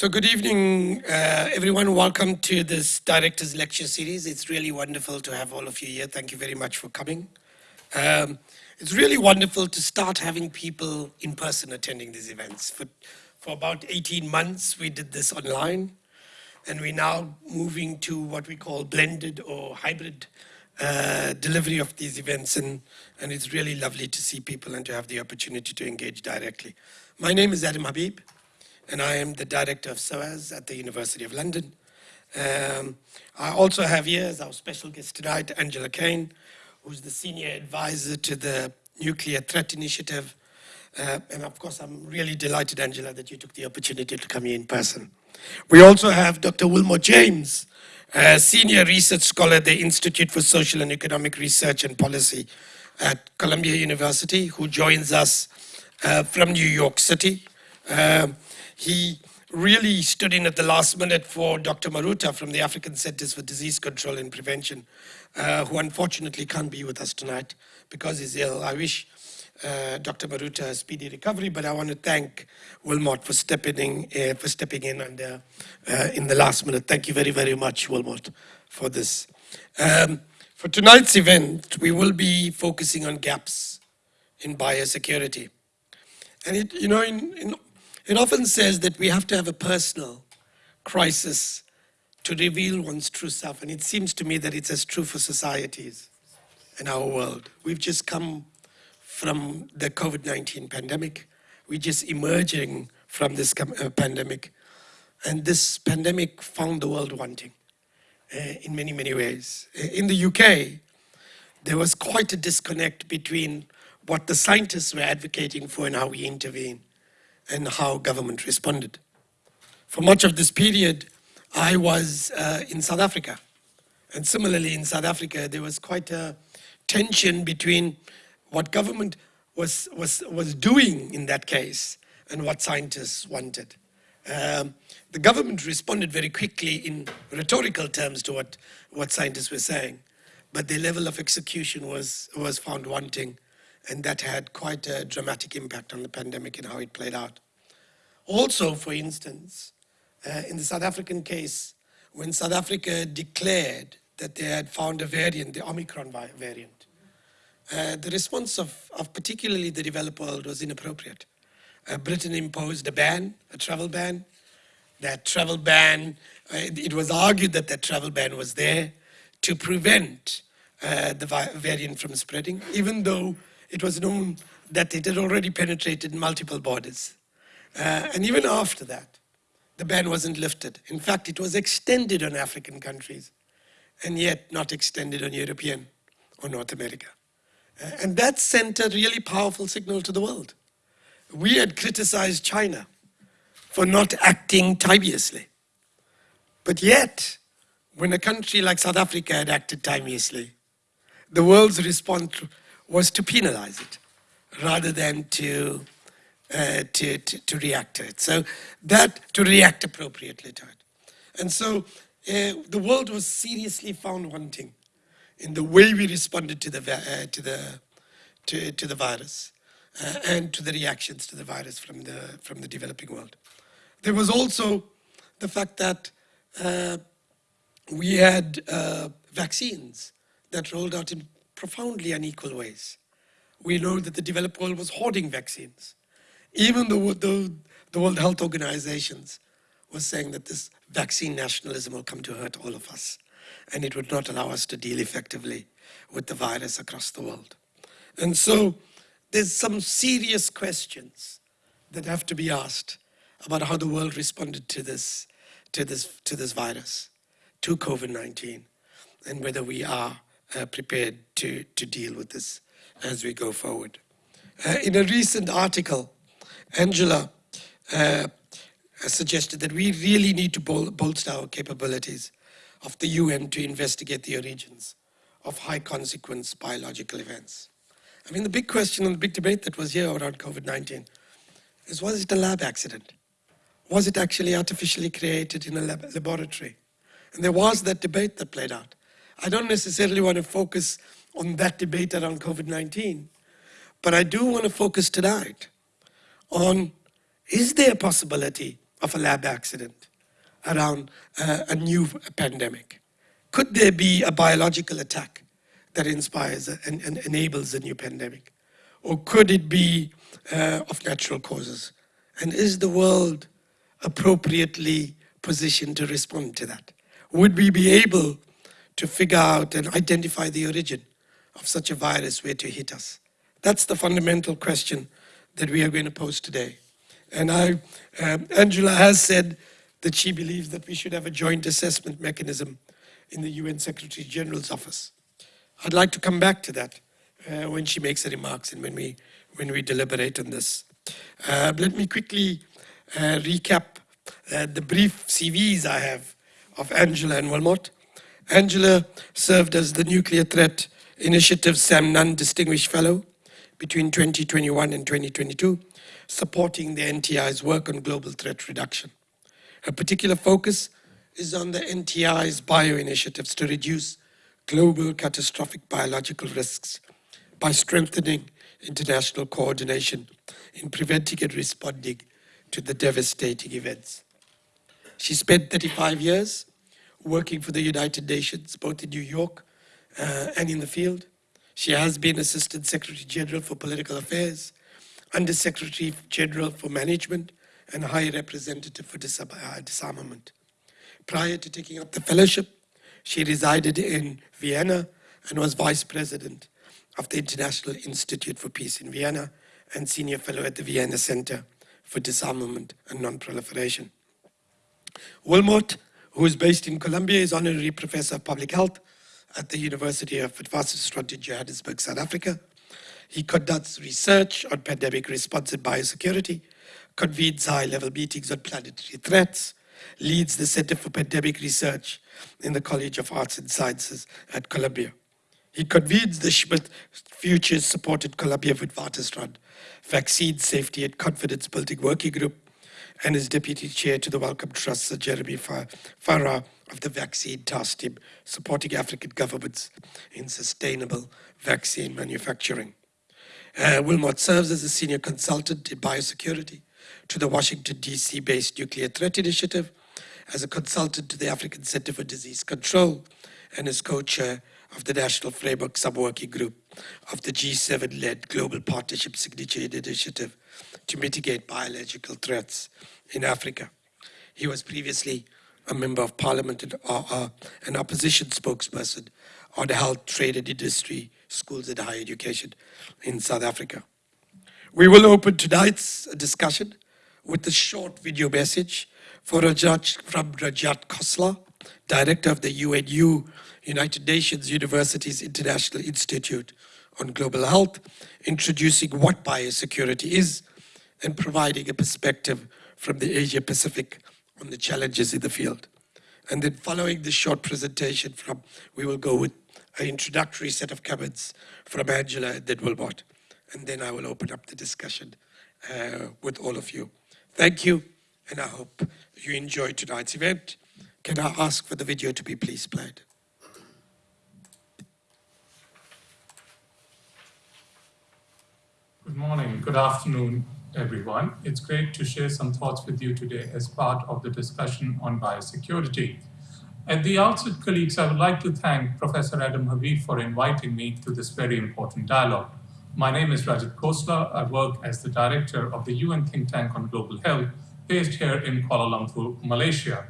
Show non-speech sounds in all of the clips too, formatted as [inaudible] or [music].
So good evening, uh, everyone. Welcome to this Director's Lecture Series. It's really wonderful to have all of you here. Thank you very much for coming. Um, it's really wonderful to start having people in person attending these events. For, for about 18 months, we did this online, and we're now moving to what we call blended or hybrid uh, delivery of these events, and, and it's really lovely to see people and to have the opportunity to engage directly. My name is Adam Habib and I am the director of SOAS at the University of London. Um, I also have here as our special guest tonight, Angela Kane, who's the senior advisor to the Nuclear Threat Initiative. Uh, and of course, I'm really delighted, Angela, that you took the opportunity to come here in person. We also have Dr. Wilmot James, a senior research scholar at the Institute for Social and Economic Research and Policy at Columbia University, who joins us uh, from New York City. Um, he really stood in at the last minute for Dr. Maruta from the African Centers for Disease Control and Prevention, uh, who unfortunately can't be with us tonight because he's ill. I wish uh, Dr. Maruta a speedy recovery, but I want to thank Wilmot for stepping in, uh, for stepping in under, uh, in the last minute. Thank you very, very much, Wilmot, for this. Um, for tonight's event, we will be focusing on gaps in biosecurity. And it, you know, in, in it often says that we have to have a personal crisis to reveal one's true self. And it seems to me that it's as true for societies in our world. We've just come from the COVID-19 pandemic. We're just emerging from this uh, pandemic. And this pandemic found the world wanting uh, in many, many ways. In the UK, there was quite a disconnect between what the scientists were advocating for and how we intervene and how government responded. For much of this period, I was uh, in South Africa. And similarly, in South Africa, there was quite a tension between what government was, was, was doing in that case and what scientists wanted. Um, the government responded very quickly in rhetorical terms to what, what scientists were saying, but the level of execution was, was found wanting and that had quite a dramatic impact on the pandemic and how it played out. Also, for instance, uh, in the South African case, when South Africa declared that they had found a variant, the Omicron variant, uh, the response of, of, particularly the developed world was inappropriate. Uh, Britain imposed a ban, a travel ban. That travel ban, uh, it was argued that that travel ban was there to prevent uh, the variant from spreading, even though it was known that it had already penetrated multiple borders. Uh, and even after that, the ban wasn't lifted. In fact, it was extended on African countries and yet not extended on European or North America. Uh, and that sent a really powerful signal to the world. We had criticized China for not acting timeously. But yet, when a country like South Africa had acted timeously, the world's response was to penalize it rather than to, uh, to, to, to, react to it. So that, to react appropriately to it. And so uh, the world was seriously found wanting in the way we responded to the, uh, to the, to, to the virus uh, and to the reactions to the virus from the, from the developing world. There was also the fact that uh, we had vaccines that rolled out in profoundly unequal ways. We know that the developed world was hoarding vaccines. Even though the, the World Health Organizations was saying that this vaccine nationalism will come to hurt all of us and it would not allow us to deal effectively with the virus across the world. And so there's some serious questions that have to be asked about how the world responded to this, to this, to this virus, to COVID-19, and whether we are uh, prepared to, to deal with this as we go forward. Uh, in a recent article, Angela uh, suggested that we really need to bol bolster our capabilities of the UN to investigate the origins of high consequence biological events. I mean, the big question and the big debate that was here around COVID-19 is was it a lab accident? Was it actually artificially created in a lab laboratory? And there was that debate that played out. I don't necessarily want to focus on that debate around COVID-19, but I do want to focus tonight on is there a possibility of a lab accident, around uh, a new pandemic? Could there be a biological attack that inspires and, and enables a new pandemic? Or could it be uh, of natural causes? And is the world appropriately positioned to respond to that? Would we be able to figure out and identify the origin of such a virus where to hit us? That's the fundamental question that we are going to pose today. And I, um, Angela has said that she believes that we should have a joint assessment mechanism in the UN Secretary General's office. I'd like to come back to that uh, when she makes her remarks and when we, when we deliberate on this. Uh, let me quickly uh, recap uh, the brief CVs I have of Angela and Wilmot. Angela served as the Nuclear Threat Initiative Sam Nunn Distinguished Fellow between 2021 and 2022, supporting the NTI's work on global threat reduction. Her particular focus is on the NTI's bio-initiatives to reduce global catastrophic biological risks by strengthening international coordination in preventing and responding to the devastating events. She spent 35 years working for the United Nations, both in New York uh, and in the field. She has been Assistant Secretary General for Political Affairs, Under Secretary General for Management, and High Representative for uh, Disarmament. Prior to taking up the fellowship, she resided in Vienna and was Vice President of the International Institute for Peace in Vienna and Senior Fellow at the Vienna Center for Disarmament and Non-Proliferation. Wilmot, who is based in Columbia, is Honorary Professor of Public Health at the University of Witwatersrand in Johannesburg, South Africa. He conducts research on pandemic response and biosecurity, convenes high-level meetings on planetary threats, leads the Center for Pandemic Research in the College of Arts and Sciences at Columbia. He convenes the Schmidt Futures Supported Columbia Witwatersrand Vaccine Safety and Confidence Building Working Group and is Deputy Chair to the Wellcome Trust, Sir Jeremy Farrar of the Vaccine Task Team, supporting African governments in sustainable vaccine manufacturing. Uh, Wilmot serves as a senior consultant in biosecurity to the Washington, D.C.-based Nuclear Threat Initiative, as a consultant to the African Center for Disease Control, and as co-chair of the National Framework Subworking Group of the G7-led Global Partnership Signature Initiative to mitigate biological threats in Africa. He was previously a member of parliament and uh, uh, an opposition spokesperson on the health, trade and industry, schools and higher education in South Africa. We will open tonight's discussion with a short video message for Rajat, from Rajat Khosla, Director of the UNU, United Nations Universities International Institute on Global Health, introducing what biosecurity is and providing a perspective from the Asia Pacific on the challenges in the field. And then following this short presentation from, we will go with an introductory set of comments from Angela and then Wilmot. And then I will open up the discussion uh, with all of you. Thank you, and I hope you enjoyed tonight's event. Can I ask for the video to be please played? Good morning, good afternoon, everyone. It's great to share some thoughts with you today as part of the discussion on biosecurity. At the outset, colleagues, I would like to thank Professor Adam Habib for inviting me to this very important dialogue. My name is Rajat Khosla. I work as the director of the UN think tank on global health based here in Kuala Lumpur, Malaysia.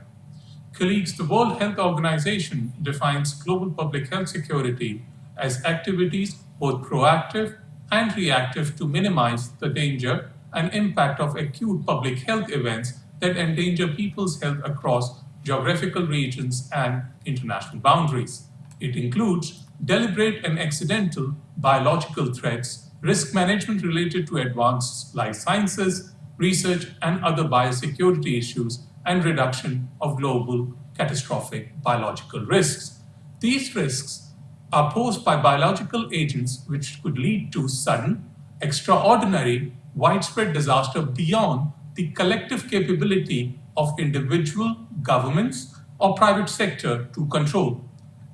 Colleagues, the World Health Organization defines global public health security as activities both proactive and reactive to minimize the danger and impact of acute public health events that endanger people's health across geographical regions and international boundaries. It includes deliberate and accidental biological threats, risk management related to advanced life sciences, research and other biosecurity issues, and reduction of global catastrophic biological risks. These risks are posed by biological agents which could lead to sudden, extraordinary, widespread disaster beyond the collective capability of individual governments or private sector to control.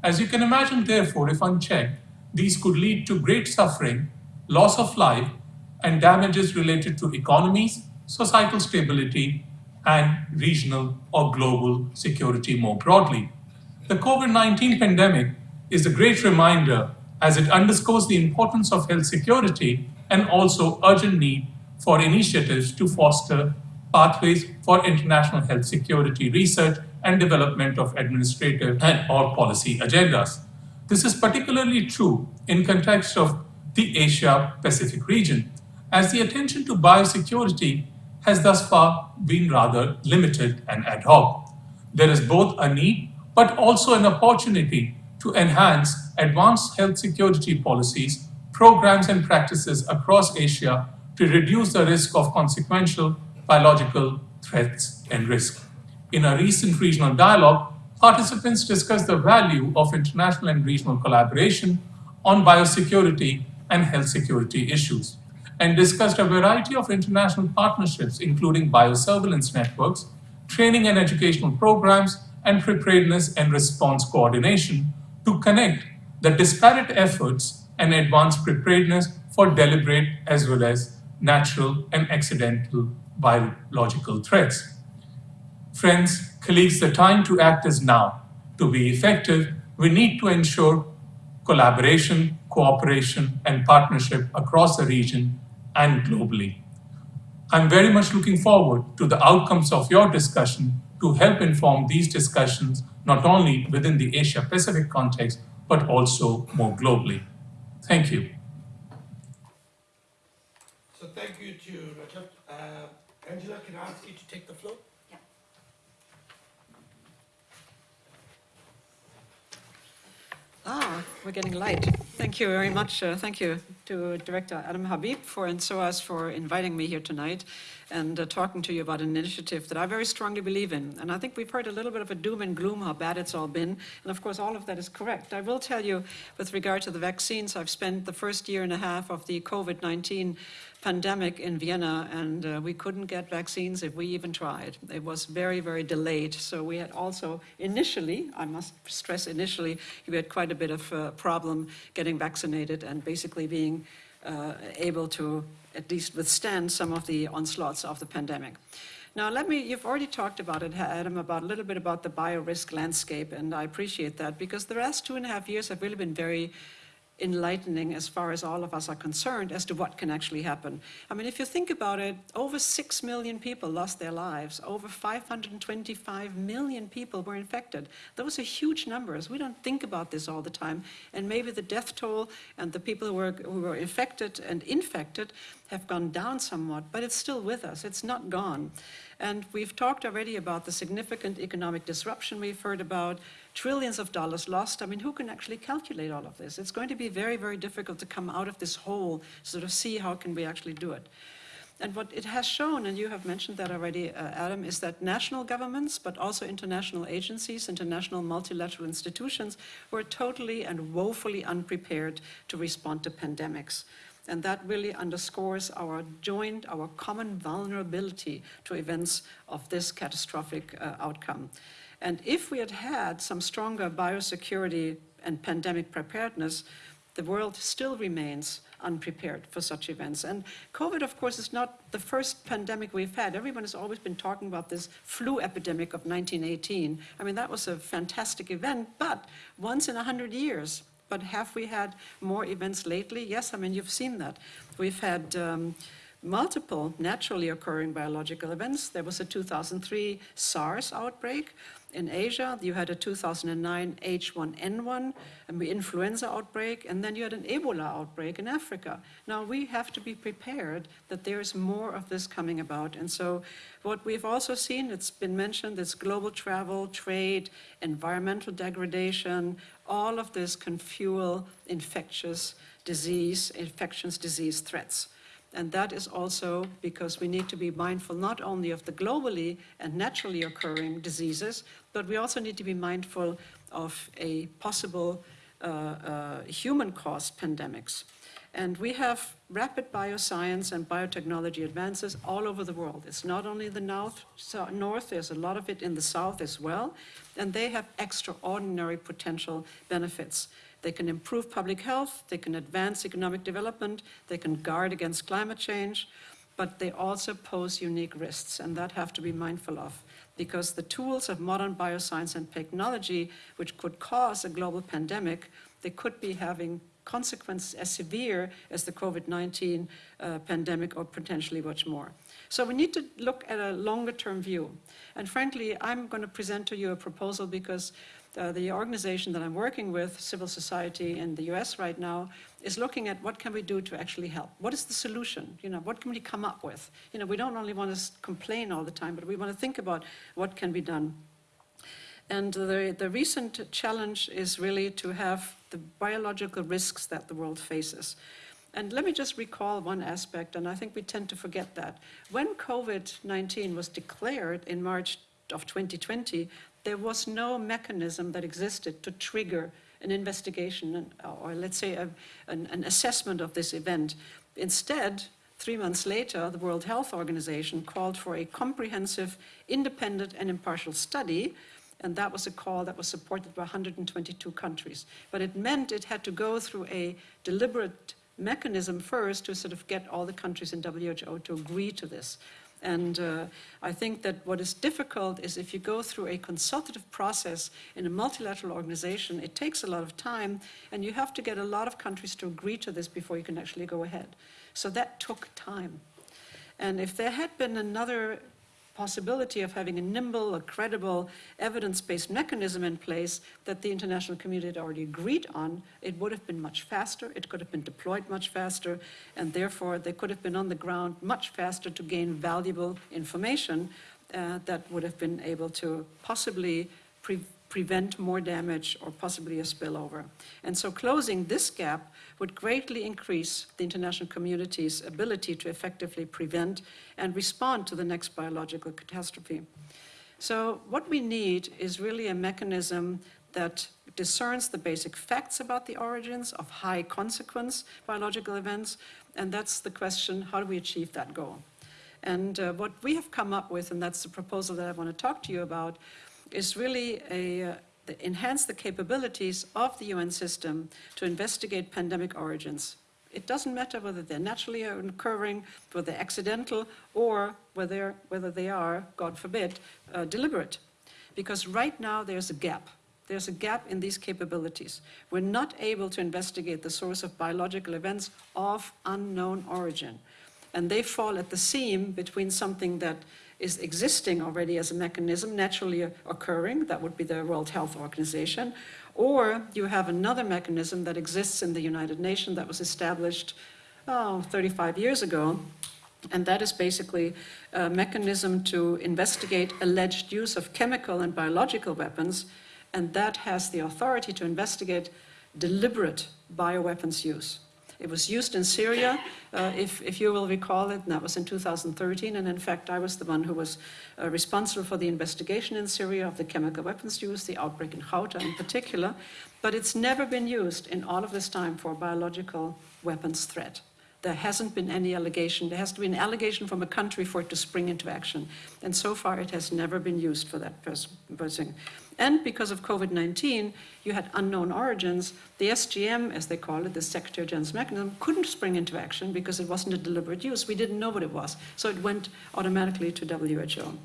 As you can imagine, therefore, if unchecked, these could lead to great suffering, loss of life, and damages related to economies, societal stability, and regional or global security more broadly. The COVID 19 pandemic is a great reminder as it underscores the importance of health security and also urgent need for initiatives to foster pathways for international health security research and development of administrative and or policy agendas. This is particularly true in context of the Asia Pacific region, as the attention to biosecurity has thus far been rather limited and ad hoc. There is both a need but also an opportunity to enhance advanced health security policies, programs and practices across Asia to reduce the risk of consequential biological threats and risk. In a recent regional dialogue, participants discussed the value of international and regional collaboration on biosecurity and health security issues, and discussed a variety of international partnerships, including biosurveillance networks, training and educational programs, and preparedness and response coordination to connect the disparate efforts and advanced preparedness for deliberate as well as natural and accidental biological threats. Friends, colleagues, the time to act is now. To be effective, we need to ensure collaboration, cooperation, and partnership across the region and globally. I'm very much looking forward to the outcomes of your discussion to help inform these discussions not only within the Asia Pacific context, but also more globally. Thank you. So thank you to Rajat. Uh, Angela, can I ask you to take the floor? Yeah. Ah, we're getting light. Thank you very much. Uh, thank you to Director Adam Habib for and SOAS for inviting me here tonight and uh, talking to you about an initiative that I very strongly believe in. And I think we've heard a little bit of a doom and gloom how bad it's all been. And of course, all of that is correct. I will tell you, with regard to the vaccines, I've spent the first year and a half of the COVID 19 pandemic in Vienna, and uh, we couldn't get vaccines if we even tried. It was very, very delayed. So we had also initially, I must stress initially, we had quite a bit of uh, problem getting vaccinated and basically being uh, able to at least withstand some of the onslaughts of the pandemic. Now, let me, you've already talked about it, Adam, about a little bit about the bio-risk landscape, and I appreciate that because the last two and a half years have really been very enlightening as far as all of us are concerned as to what can actually happen. I mean, if you think about it, over 6 million people lost their lives. Over 525 million people were infected. Those are huge numbers. We don't think about this all the time. And maybe the death toll and the people who were, who were infected and infected have gone down somewhat, but it's still with us. It's not gone. And we've talked already about the significant economic disruption we've heard about, trillions of dollars lost. I mean, who can actually calculate all of this? It's going to be very, very difficult to come out of this hole, sort of see how can we actually do it. And what it has shown, and you have mentioned that already, uh, Adam, is that national governments, but also international agencies, international multilateral institutions, were totally and woefully unprepared to respond to pandemics. And that really underscores our joint, our common vulnerability to events of this catastrophic uh, outcome. And if we had had some stronger biosecurity and pandemic preparedness, the world still remains unprepared for such events. And COVID, of course, is not the first pandemic we've had. Everyone has always been talking about this flu epidemic of 1918. I mean, that was a fantastic event, but once in a hundred years. But have we had more events lately? Yes, I mean, you've seen that. We've had um, multiple naturally occurring biological events. There was a 2003 SARS outbreak in Asia, you had a 2009 H1N1 and the influenza outbreak, and then you had an Ebola outbreak in Africa. Now we have to be prepared that there's more of this coming about. And so what we've also seen, it's been mentioned, is global travel, trade, environmental degradation, all of this can fuel infectious disease, infectious disease threats. And that is also because we need to be mindful not only of the globally and naturally occurring diseases, but we also need to be mindful of a possible uh, uh, human-caused pandemics. And we have rapid bioscience and biotechnology advances all over the world. It's not only the north, so north, there's a lot of it in the south as well, and they have extraordinary potential benefits. They can improve public health, they can advance economic development, they can guard against climate change, but they also pose unique risks, and that have to be mindful of because the tools of modern bioscience and technology, which could cause a global pandemic, they could be having consequences as severe as the COVID-19 uh, pandemic or potentially much more. So we need to look at a longer term view. And frankly, I'm going to present to you a proposal because uh, the organization that I'm working with, civil society in the US right now, is looking at what can we do to actually help. What is the solution? You know, what can we come up with? You know, we don't only want to complain all the time, but we want to think about what can be done. And the, the recent challenge is really to have the biological risks that the world faces. And let me just recall one aspect, and I think we tend to forget that. When COVID-19 was declared in March of 2020, there was no mechanism that existed to trigger an investigation or let's say a, an, an assessment of this event. Instead, three months later, the World Health Organization called for a comprehensive, independent and impartial study and that was a call that was supported by 122 countries. But it meant it had to go through a deliberate mechanism first to sort of get all the countries in WHO to agree to this. And uh, I think that what is difficult is if you go through a consultative process in a multilateral organization, it takes a lot of time and you have to get a lot of countries to agree to this before you can actually go ahead. So that took time. And if there had been another possibility of having a nimble, a credible, evidence-based mechanism in place that the international community had already agreed on, it would have been much faster, it could have been deployed much faster, and therefore they could have been on the ground much faster to gain valuable information uh, that would have been able to possibly pre prevent more damage or possibly a spillover. And so closing this gap would greatly increase the international community's ability to effectively prevent and respond to the next biological catastrophe. So what we need is really a mechanism that discerns the basic facts about the origins of high consequence biological events, and that's the question, how do we achieve that goal? And uh, what we have come up with, and that's the proposal that I want to talk to you about, is really a, uh, enhance the capabilities of the UN system to investigate pandemic origins. It doesn't matter whether they're naturally occurring, whether they're accidental, or whether, whether they are, God forbid, uh, deliberate. Because right now there's a gap. There's a gap in these capabilities. We're not able to investigate the source of biological events of unknown origin. And they fall at the seam between something that is existing already as a mechanism naturally occurring, that would be the World Health Organization, or you have another mechanism that exists in the United Nations that was established oh, 35 years ago, and that is basically a mechanism to investigate alleged use of chemical and biological weapons, and that has the authority to investigate deliberate bioweapons use. It was used in Syria, uh, if, if you will recall it, and that was in 2013. And in fact, I was the one who was uh, responsible for the investigation in Syria of the chemical weapons use, the outbreak in Ghouta in particular. But it's never been used in all of this time for biological weapons threat. There hasn't been any allegation. There has to be an allegation from a country for it to spring into action. And so far, it has never been used for that person. And because of COVID-19, you had unknown origins. The SGM, as they call it, the Secretary General's mechanism, couldn't spring into action because it wasn't a deliberate use. We didn't know what it was. So it went automatically to WHO.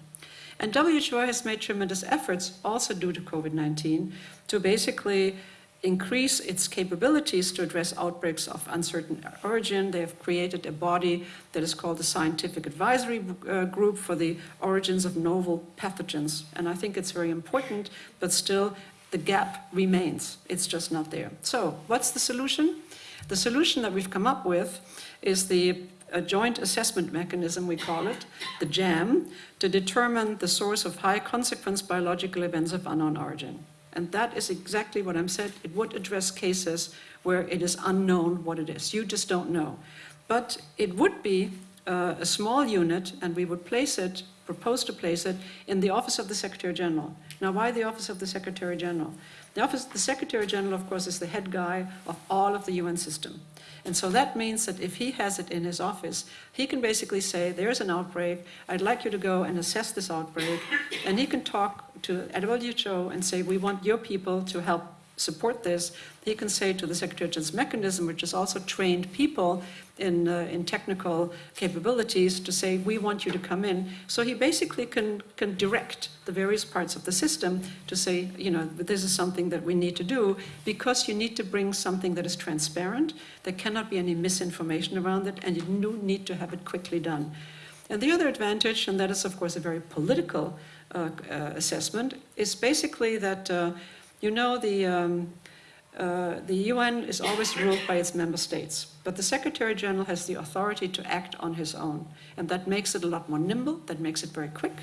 And WHO has made tremendous efforts, also due to COVID-19, to basically increase its capabilities to address outbreaks of uncertain origin. They have created a body that is called the Scientific Advisory uh, Group for the Origins of Novel Pathogens. And I think it's very important, but still the gap remains. It's just not there. So what's the solution? The solution that we've come up with is the a joint assessment mechanism, we call it, the JAM, to determine the source of high consequence biological events of unknown origin. And that is exactly what I'm saying. It would address cases where it is unknown what it is. You just don't know. But it would be uh, a small unit, and we would place it, propose to place it, in the Office of the Secretary General. Now, why the Office of the Secretary General? The Office, the Secretary General, of course, is the head guy of all of the UN system. And so that means that if he has it in his office, he can basically say, there's an outbreak, I'd like you to go and assess this outbreak, and he can talk to WHO and say, we want your people to help support this, he can say to the Secretary General's mechanism, which is also trained people in, uh, in technical capabilities, to say, we want you to come in. So he basically can, can direct the various parts of the system to say, you know, this is something that we need to do because you need to bring something that is transparent. There cannot be any misinformation around it, and you need to have it quickly done. And the other advantage, and that is of course a very political uh, uh, assessment, is basically that, uh, you know, the, um, uh, the UN is always ruled by its member states, but the Secretary General has the authority to act on his own. And that makes it a lot more nimble, that makes it very quick,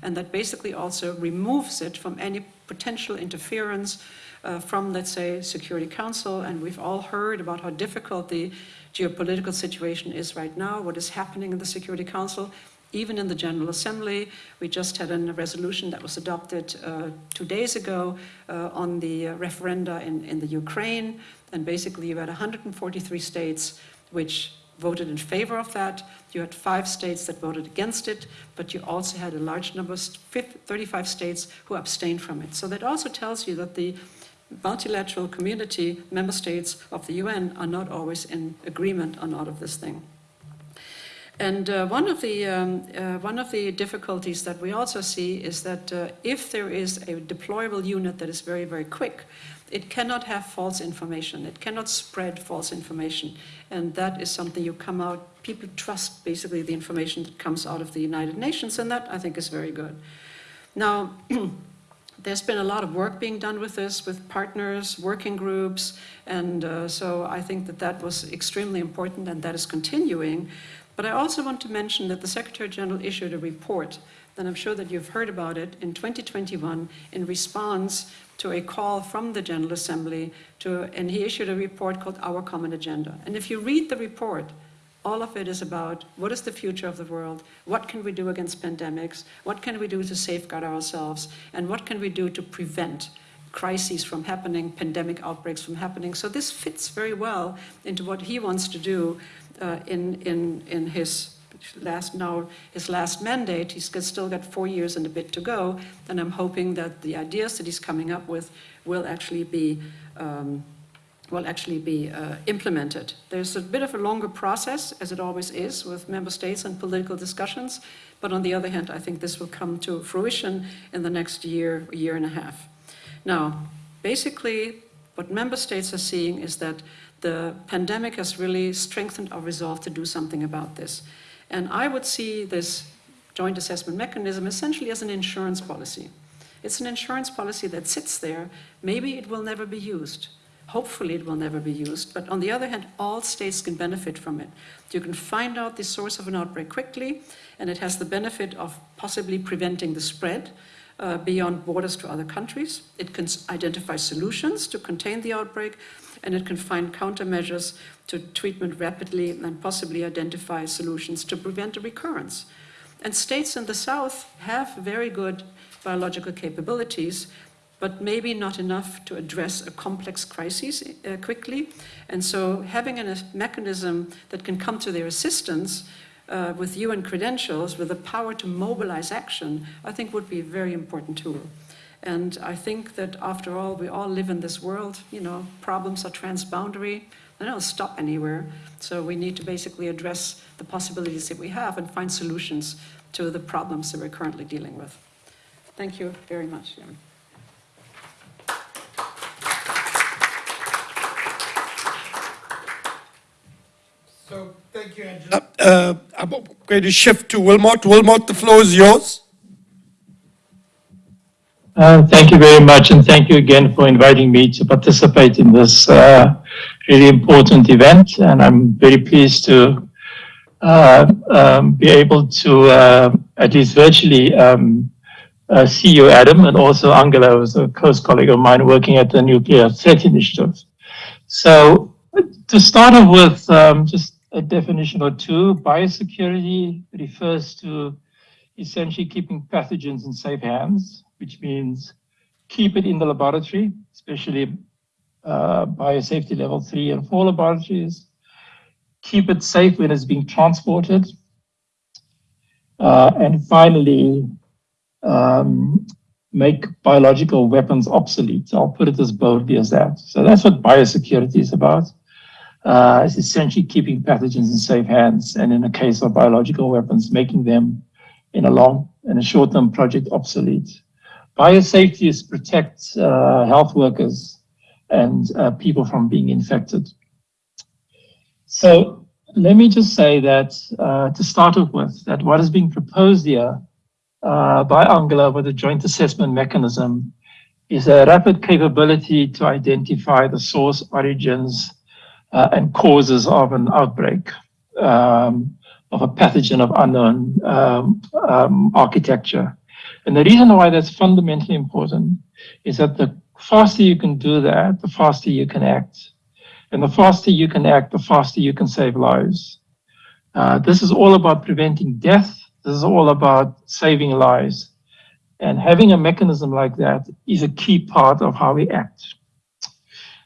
and that basically also removes it from any potential interference uh, from, let's say, Security Council. And we've all heard about how difficult the geopolitical situation is right now, what is happening in the Security Council even in the General Assembly. We just had a resolution that was adopted uh, two days ago uh, on the uh, referenda in, in the Ukraine. And basically you had 143 states which voted in favor of that. You had five states that voted against it, but you also had a large number, 35 states who abstained from it. So that also tells you that the multilateral community, member states of the UN, are not always in agreement on all of this thing. And uh, one, of the, um, uh, one of the difficulties that we also see is that uh, if there is a deployable unit that is very, very quick, it cannot have false information. It cannot spread false information. And that is something you come out, people trust basically the information that comes out of the United Nations, and that I think is very good. Now, [clears throat] there's been a lot of work being done with this, with partners, working groups, and uh, so I think that that was extremely important and that is continuing. But I also want to mention that the Secretary General issued a report, and I'm sure that you've heard about it, in 2021 in response to a call from the General Assembly, to, and he issued a report called Our Common Agenda. And if you read the report, all of it is about what is the future of the world, what can we do against pandemics, what can we do to safeguard ourselves, and what can we do to prevent crises from happening, pandemic outbreaks from happening. So this fits very well into what he wants to do uh, in, in, in his last now his last mandate. He's still got four years and a bit to go, and I'm hoping that the ideas that he's coming up with will actually be um, will actually be uh, implemented. There's a bit of a longer process, as it always is with member states and political discussions, but on the other hand, I think this will come to fruition in the next year, year and a half. Now, basically, what member states are seeing is that the pandemic has really strengthened our resolve to do something about this. And I would see this joint assessment mechanism essentially as an insurance policy. It's an insurance policy that sits there. Maybe it will never be used. Hopefully it will never be used. But on the other hand, all states can benefit from it. You can find out the source of an outbreak quickly, and it has the benefit of possibly preventing the spread uh, beyond borders to other countries. It can identify solutions to contain the outbreak, and it can find countermeasures to treatment rapidly and possibly identify solutions to prevent a recurrence. And states in the South have very good biological capabilities, but maybe not enough to address a complex crisis uh, quickly. And so having a mechanism that can come to their assistance uh, with UN credentials, with the power to mobilize action, I think would be a very important tool. And I think that after all, we all live in this world, you know, problems are transboundary, they don't stop anywhere. So we need to basically address the possibilities that we have and find solutions to the problems that we're currently dealing with. Thank you very much. So thank you, Angela. Uh, I'm going to shift to Wilmot. Wilmot, the floor is yours. Uh, thank you very much, and thank you again for inviting me to participate in this uh, really important event. And I'm very pleased to uh, um, be able to, uh, at least virtually, um, uh, see you, Adam, and also Angela, who's a close colleague of mine working at the Nuclear Threat Initiative. So, to start off with um, just a definition or two, biosecurity refers to essentially keeping pathogens in safe hands which means keep it in the laboratory, especially uh, biosafety level three and four laboratories. Keep it safe when it's being transported. Uh, and finally, um, make biological weapons obsolete. I'll put it as boldly as that. So that's what biosecurity is about. Uh, essentially keeping pathogens in safe hands, and in the case of biological weapons, making them in a long and a short-term project obsolete. Biosafety is protect uh, health workers and uh, people from being infected. So let me just say that uh, to start off with, that what is being proposed here uh, by Angela with a joint assessment mechanism is a rapid capability to identify the source, origins, uh, and causes of an outbreak um, of a pathogen of unknown um, um, architecture. And the reason why that's fundamentally important is that the faster you can do that, the faster you can act. And the faster you can act, the faster you can save lives. Uh, this is all about preventing death. This is all about saving lives. And having a mechanism like that is a key part of how we act.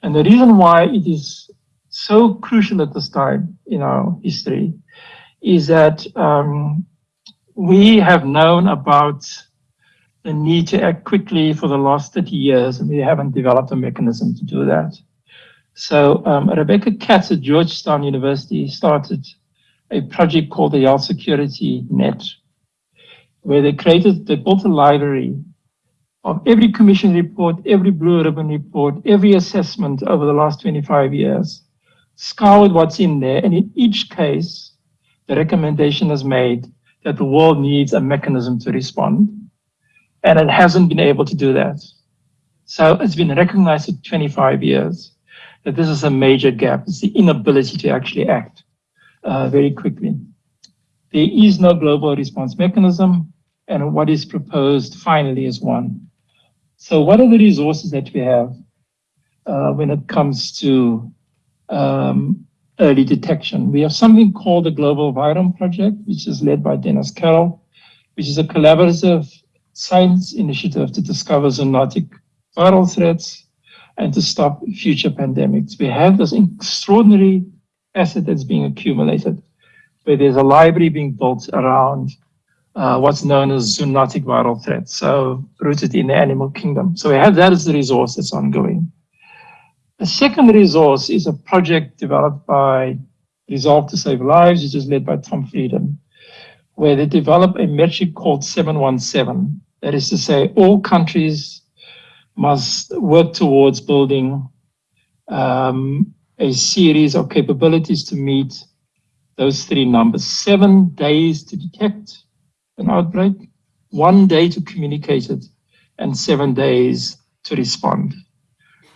And the reason why it is so crucial at this time in our history is that um, we have known about the need to act quickly for the last 30 years, and we haven't developed a mechanism to do that. So um, Rebecca Katz at Georgetown University started a project called the Health Security Net, where they created, they built a library of every commission report, every blue ribbon report, every assessment over the last 25 years, scoured what's in there, and in each case, the recommendation is made that the world needs a mechanism to respond, and it hasn't been able to do that. So it's been recognized for 25 years that this is a major gap. It's the inability to actually act uh, very quickly. There is no global response mechanism, and what is proposed finally is one. So what are the resources that we have uh, when it comes to um, early detection? We have something called the Global Virome Project, which is led by Dennis Carroll, which is a collaborative science initiative to discover zoonotic viral threats and to stop future pandemics. We have this extraordinary asset that's being accumulated, where there's a library being built around uh, what's known as zoonotic viral threats, so rooted in the animal kingdom. So we have that as the resource that's ongoing. The second resource is a project developed by Resolve to Save Lives, which is led by Tom Frieden, where they develop a metric called 717. That is to say, all countries must work towards building um, a series of capabilities to meet those three numbers. Seven days to detect an outbreak, one day to communicate it, and seven days to respond.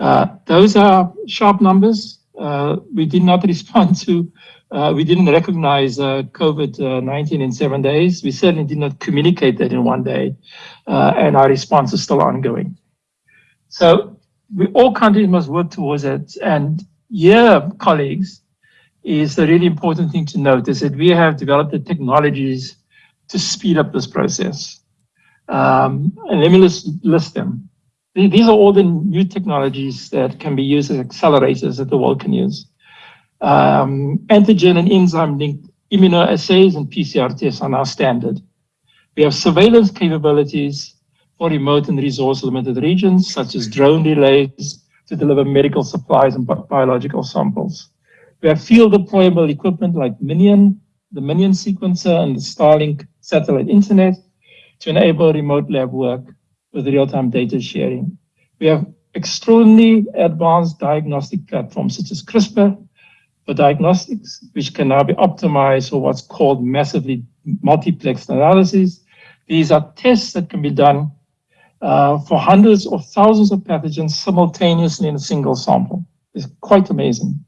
Uh, those are sharp numbers. Uh, we did not [laughs] respond to, uh, we didn't recognize uh, COVID-19 in seven days. We certainly did not communicate that in one day, and our response is still ongoing. So we, all countries must work towards it. And here, colleagues, is the really important thing to note is that we have developed the technologies to speed up this process. Um, and let me list, list them. These are all the new technologies that can be used as accelerators that the world can use. Um, antigen and enzyme linked immunoassays and PCR tests are now standard. We have surveillance capabilities for remote and resource limited regions, such as drone relays to deliver medical supplies and biological samples. We have field deployable equipment like MinION, the MinION sequencer and the Starlink satellite internet to enable remote lab work with real-time data sharing. We have extremely advanced diagnostic platforms such as CRISPR for diagnostics, which can now be optimized for what's called massively multiplexed analysis. These are tests that can be done uh, for hundreds or thousands of pathogens simultaneously in a single sample. It's quite amazing.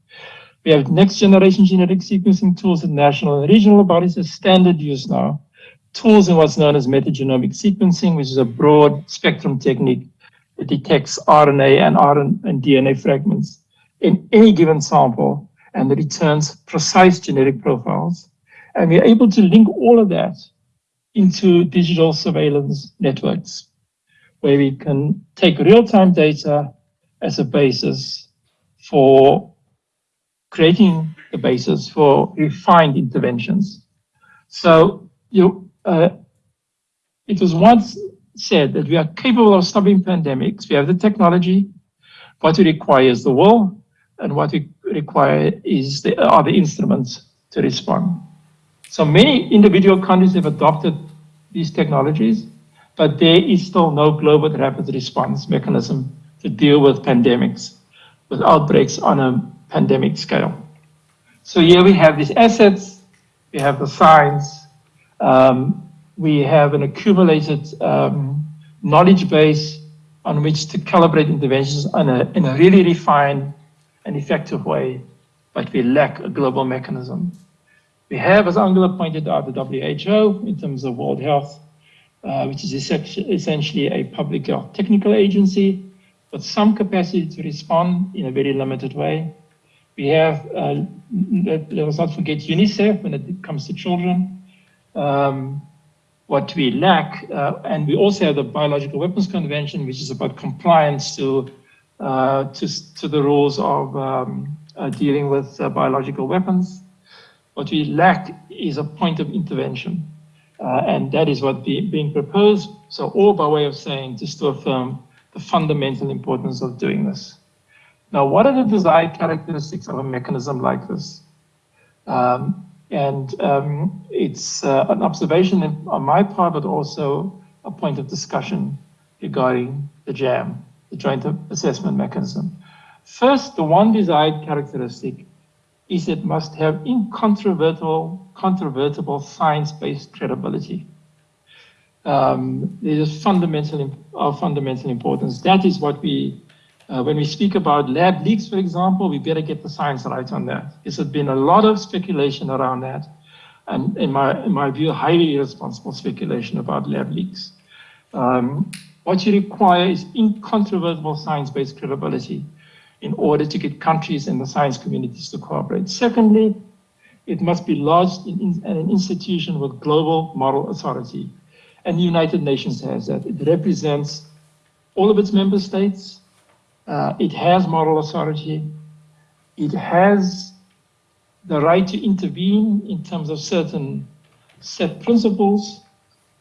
We have next generation genetic sequencing tools at national and regional bodies as standard use now. Tools in what's known as metagenomic sequencing, which is a broad spectrum technique that detects RNA and RNA and DNA fragments in any given sample and returns precise genetic profiles. And we're able to link all of that into digital surveillance networks where we can take real-time data as a basis for creating the basis for refined interventions. So you, uh, it was once said that we are capable of stopping pandemics. We have the technology. What we require is the will, and what we require is the, are the instruments to respond. So many individual countries have adopted these technologies, but there is still no global rapid response mechanism to deal with pandemics, with outbreaks on a pandemic scale. So here we have these assets, we have the science, um, we have an accumulated um, knowledge base on which to calibrate interventions in a, in a really refined and effective way, but we lack a global mechanism. We have, as Angela pointed out, the WHO in terms of World Health, uh, which is essentially a public health technical agency with some capacity to respond in a very limited way. We have, uh, let, us not forget UNICEF when it comes to children. Um, what we lack, uh, and we also have the Biological Weapons Convention, which is about compliance to uh, to, to the rules of um, uh, dealing with uh, biological weapons. What we lack is a point of intervention, uh, and that is what be, being proposed. So all by way of saying, just to affirm the fundamental importance of doing this. Now, what are the desired characteristics of a mechanism like this? Um, and um, it's uh, an observation on my part, but also a point of discussion regarding the JAM, the Joint Assessment Mechanism. First, the one desired characteristic is it must have incontrovertible, controvertible science-based credibility. Um, it is fundamental, of fundamental importance. That is what we uh, when we speak about lab leaks, for example, we better get the science right on that. There's been a lot of speculation around that. And in my, in my view, highly irresponsible speculation about lab leaks. Um, what you require is incontrovertible science-based credibility in order to get countries and the science communities to cooperate. Secondly, it must be lodged in, in, an institution with global moral authority. And the United Nations has that. It represents all of its member states, uh, it has moral authority. It has the right to intervene in terms of certain set principles.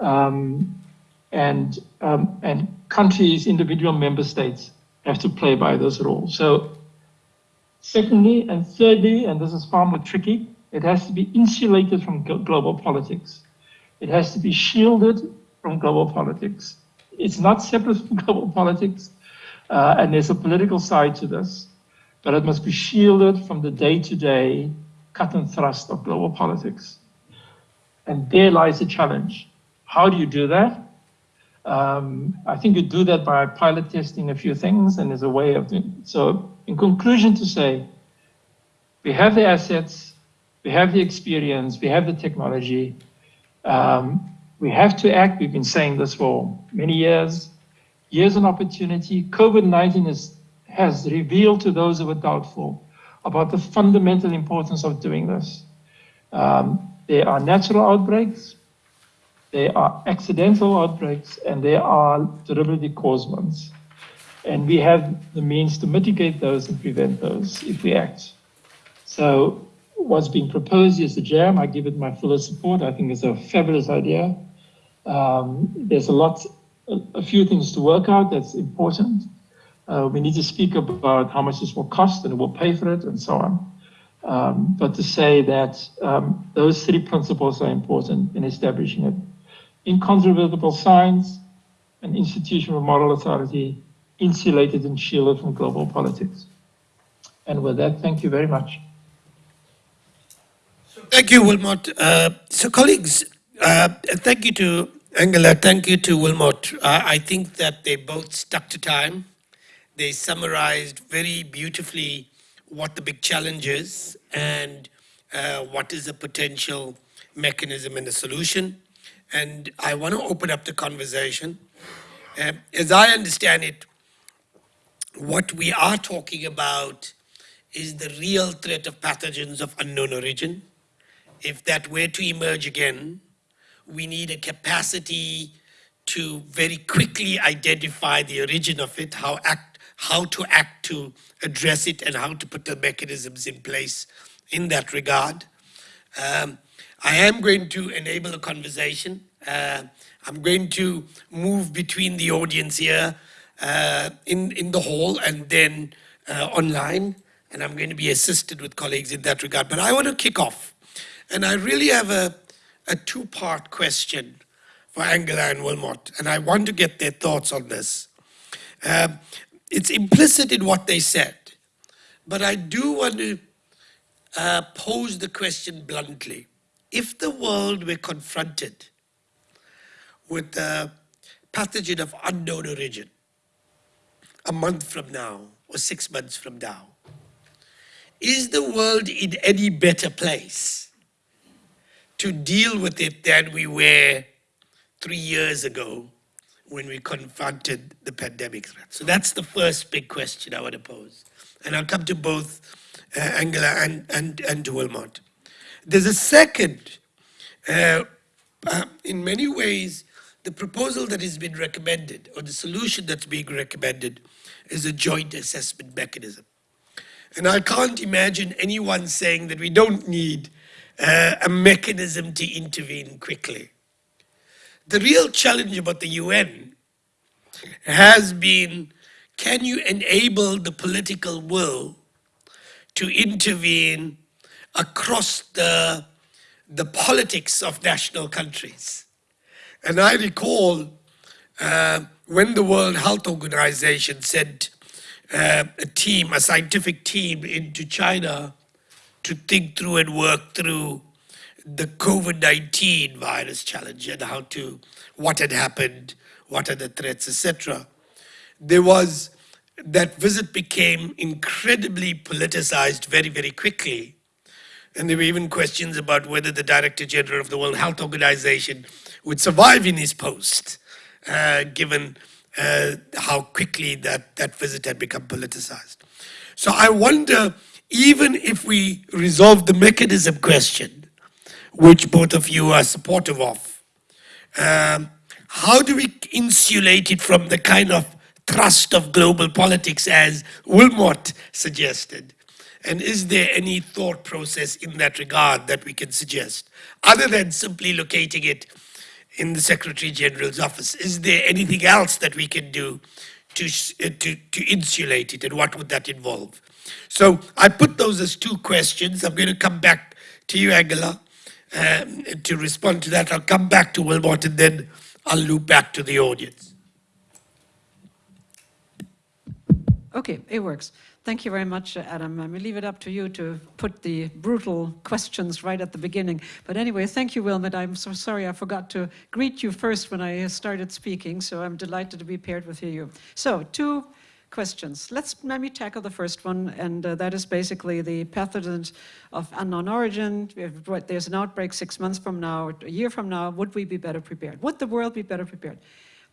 Um, and, um, and countries, individual member states have to play by those rules. So secondly and thirdly, and this is far more tricky, it has to be insulated from global politics. It has to be shielded from global politics. It's not separate from [laughs] global politics. Uh, and there's a political side to this, but it must be shielded from the day-to-day cut and thrust of global politics. And there lies the challenge. How do you do that? Um, I think you do that by pilot testing a few things, and there's a way of doing it. So in conclusion to say, we have the assets, we have the experience, we have the technology, um, we have to act. We've been saying this for many years. Here's an opportunity. COVID-19 has revealed to those who were doubtful about the fundamental importance of doing this. Um, there are natural outbreaks, there are accidental outbreaks, and there are deliberately caused ones. And we have the means to mitigate those and prevent those if we act. So what's being proposed is the JAM. I give it my fullest support. I think it's a fabulous idea. Um, there's a lot a, few things to work out that's important. Uh, we need to speak about how much this will cost and who will pay for it and so on. Um, but to say that um, those three principles are important in establishing it. Incontrovertible science, an institutional moral authority, insulated and shielded from global politics. And with that, thank you very much. Thank you, Wilmot. Uh, so colleagues, uh, thank you to Angela, thank you to Wilmot. I think that they both stuck to time. They summarized very beautifully what the big challenge is and uh, what is the potential mechanism and the solution. And I want to open up the conversation. Uh, as I understand it, what we are talking about is the real threat of pathogens of unknown origin. If that were to emerge again, we need a capacity to very quickly identify the origin of it, how act, how to act to address it, and how to put the mechanisms in place in that regard. Um, I am going to enable a conversation. Uh, I'm going to move between the audience here uh, in, in the hall and then uh, online, and I'm going to be assisted with colleagues in that regard. But I want to kick off, and I really have a, a two-part question for Angela and Wilmot, and I want to get their thoughts on this. Um, it's implicit in what they said, but I do want to uh, pose the question bluntly. If the world were confronted with a pathogen of unknown origin a month from now or six months from now, is the world in any better place to deal with it than we were three years ago when we confronted the pandemic threat? So that's the first big question I want to pose. And I'll come to both uh, Angela and, and, and to Wilmot. There's a second, uh, uh, in many ways, the proposal that has been recommended, or the solution that's being recommended, is a joint assessment mechanism. And I can't imagine anyone saying that we don't need uh, a mechanism to intervene quickly. The real challenge about the UN has been, can you enable the political will to intervene across the, the politics of national countries? And I recall uh, when the World Health Organization sent uh, a team, a scientific team into China to think through and work through the COVID-19 virus challenge and how to, what had happened, what are the threats, etc. There was, that visit became incredibly politicized very, very quickly. And there were even questions about whether the Director General of the World Health Organization would survive in his post, uh, given uh, how quickly that, that visit had become politicized. So I wonder, even if we resolve the mechanism question, which both of you are supportive of, um, how do we insulate it from the kind of thrust of global politics as Wilmot suggested? And is there any thought process in that regard that we can suggest, other than simply locating it in the Secretary General's office. Is there anything else that we can do to, uh, to, to insulate it and what would that involve? So I put those as two questions. I'm going to come back to you, Angela, um, to respond to that. I'll come back to Wilmot and then I'll loop back to the audience. Okay, it works. Thank you very much, Adam. I will leave it up to you to put the brutal questions right at the beginning. But anyway, thank you, Wilmot. I'm so sorry I forgot to greet you first when I started speaking, so I'm delighted to be paired with you. So, two questions. Let's let me tackle the first one, and uh, that is basically the pathogens of unknown origin. If there's an outbreak six months from now, a year from now, would we be better prepared? Would the world be better prepared?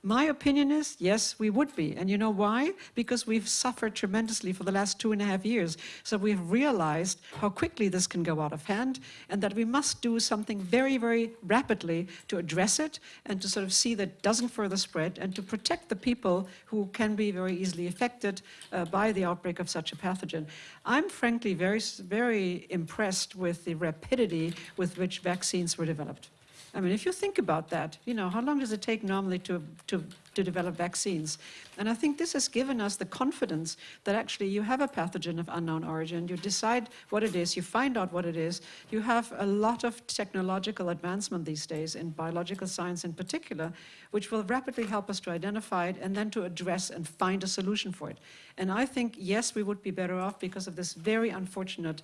My opinion is, yes, we would be. And you know why? Because we've suffered tremendously for the last two and a half years. So we've realized how quickly this can go out of hand and that we must do something very, very rapidly to address it and to sort of see that it doesn't further spread and to protect the people who can be very easily affected uh, by the outbreak of such a pathogen. I'm frankly very, very impressed with the rapidity with which vaccines were developed. I mean, if you think about that, you know, how long does it take normally to, to, to develop vaccines? And I think this has given us the confidence that actually you have a pathogen of unknown origin, you decide what it is, you find out what it is, you have a lot of technological advancement these days in biological science in particular, which will rapidly help us to identify it and then to address and find a solution for it. And I think, yes, we would be better off because of this very unfortunate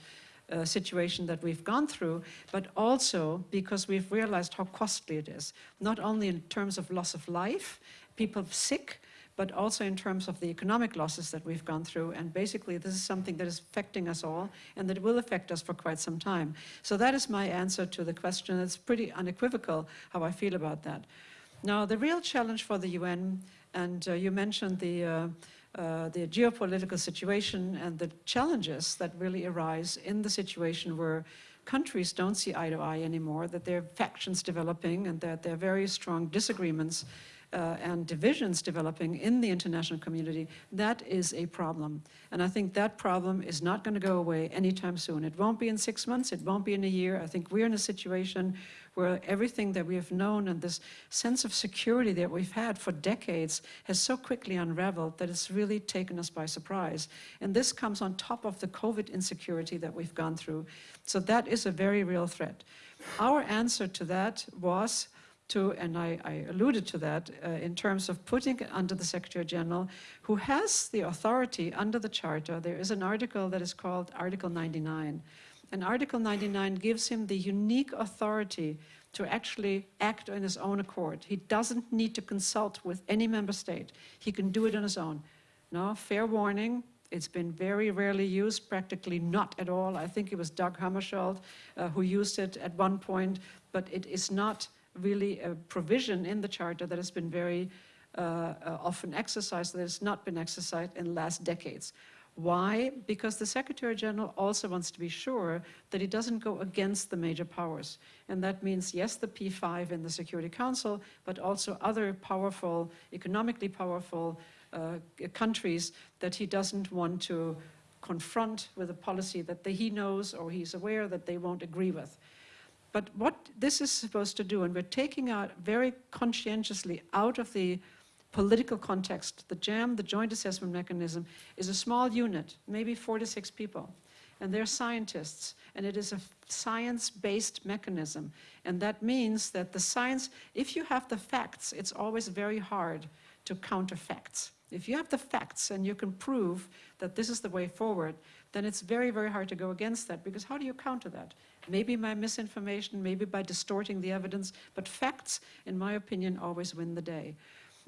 uh, situation that we've gone through, but also because we've realized how costly it is, not only in terms of loss of life, people sick, but also in terms of the economic losses that we've gone through. And basically, this is something that is affecting us all and that will affect us for quite some time. So that is my answer to the question. It's pretty unequivocal how I feel about that. Now, the real challenge for the UN, and uh, you mentioned the uh, uh, the geopolitical situation and the challenges that really arise in the situation where countries don't see eye to eye anymore, that there are factions developing and that there are very strong disagreements uh, and divisions developing in the international community, that is a problem. And I think that problem is not going to go away anytime soon. It won't be in six months, it won't be in a year. I think we're in a situation where everything that we have known and this sense of security that we've had for decades has so quickly unraveled that it's really taken us by surprise. And this comes on top of the COVID insecurity that we've gone through. So that is a very real threat. Our answer to that was to, and I, I alluded to that, uh, in terms of putting under the Secretary General, who has the authority under the Charter. There is an article that is called Article 99. And Article 99 gives him the unique authority to actually act on his own accord. He doesn't need to consult with any member state. He can do it on his own. Now, fair warning, it's been very rarely used, practically not at all. I think it was Dag Hammarskjöld uh, who used it at one point, but it is not really a provision in the Charter that has been very uh, uh, often exercised, that has not been exercised in the last decades. Why? Because the Secretary General also wants to be sure that he doesn't go against the major powers. And that means, yes, the P5 in the Security Council, but also other powerful, economically powerful uh, countries that he doesn't want to confront with a policy that he knows or he's aware that they won't agree with. But what this is supposed to do, and we're taking out very conscientiously out of the political context, the JAM, the Joint Assessment Mechanism, is a small unit, maybe four to six people. And they're scientists, and it is a science-based mechanism. And that means that the science, if you have the facts, it's always very hard to counter facts. If you have the facts and you can prove that this is the way forward, then it's very, very hard to go against that, because how do you counter that? Maybe by misinformation, maybe by distorting the evidence, but facts, in my opinion, always win the day.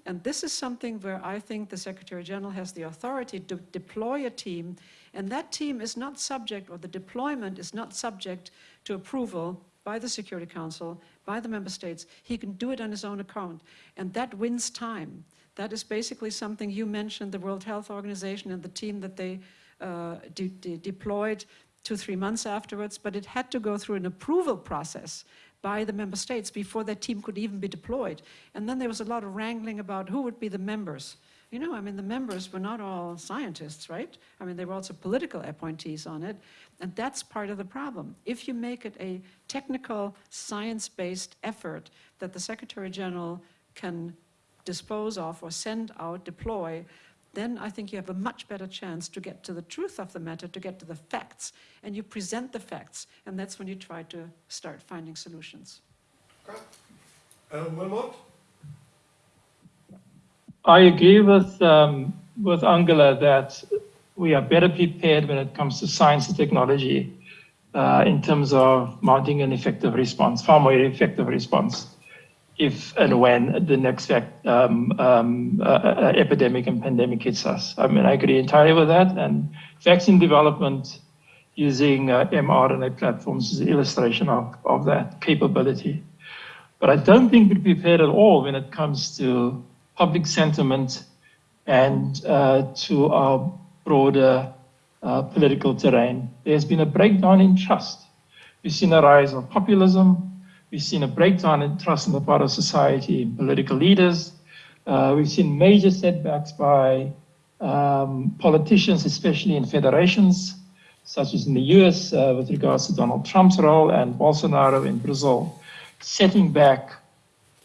And this is something where I think the Secretary General has the authority to deploy a team, and that team is not subject, or the deployment is not subject to approval by the Security Council, by the member states. He can do it on his own account, and that wins time. That is basically something you mentioned, the World Health Organization and the team that they uh, de de deployed two, three months afterwards, but it had to go through an approval process by the member states before that team could even be deployed. And then there was a lot of wrangling about who would be the members. You know, I mean, the members were not all scientists, right? I mean, there were also political appointees on it. And that's part of the problem. If you make it a technical, science-based effort that the Secretary General can dispose of or send out, deploy, then I think you have a much better chance to get to the truth of the matter, to get to the facts, and you present the facts, and that's when you try to start finding solutions. Okay. Wilmot? I agree with um, with Angela that we are better prepared when it comes to science and technology uh, in terms of mounting an effective response, far more effective response if and when the next um, um, uh, uh, epidemic and pandemic hits us. I mean, I agree entirely with that. And vaccine development using uh, mRNA platforms is an illustration of, of that capability. But I don't think we're prepared at all when it comes to public sentiment and uh, to our broader uh, political terrain. There's been a breakdown in trust. We've seen a rise of populism, We've seen a breakdown in trust on the part of society in political leaders. Uh, we've seen major setbacks by um, politicians, especially in federations, such as in the US uh, with regards to Donald Trump's role and Bolsonaro in Brazil, setting back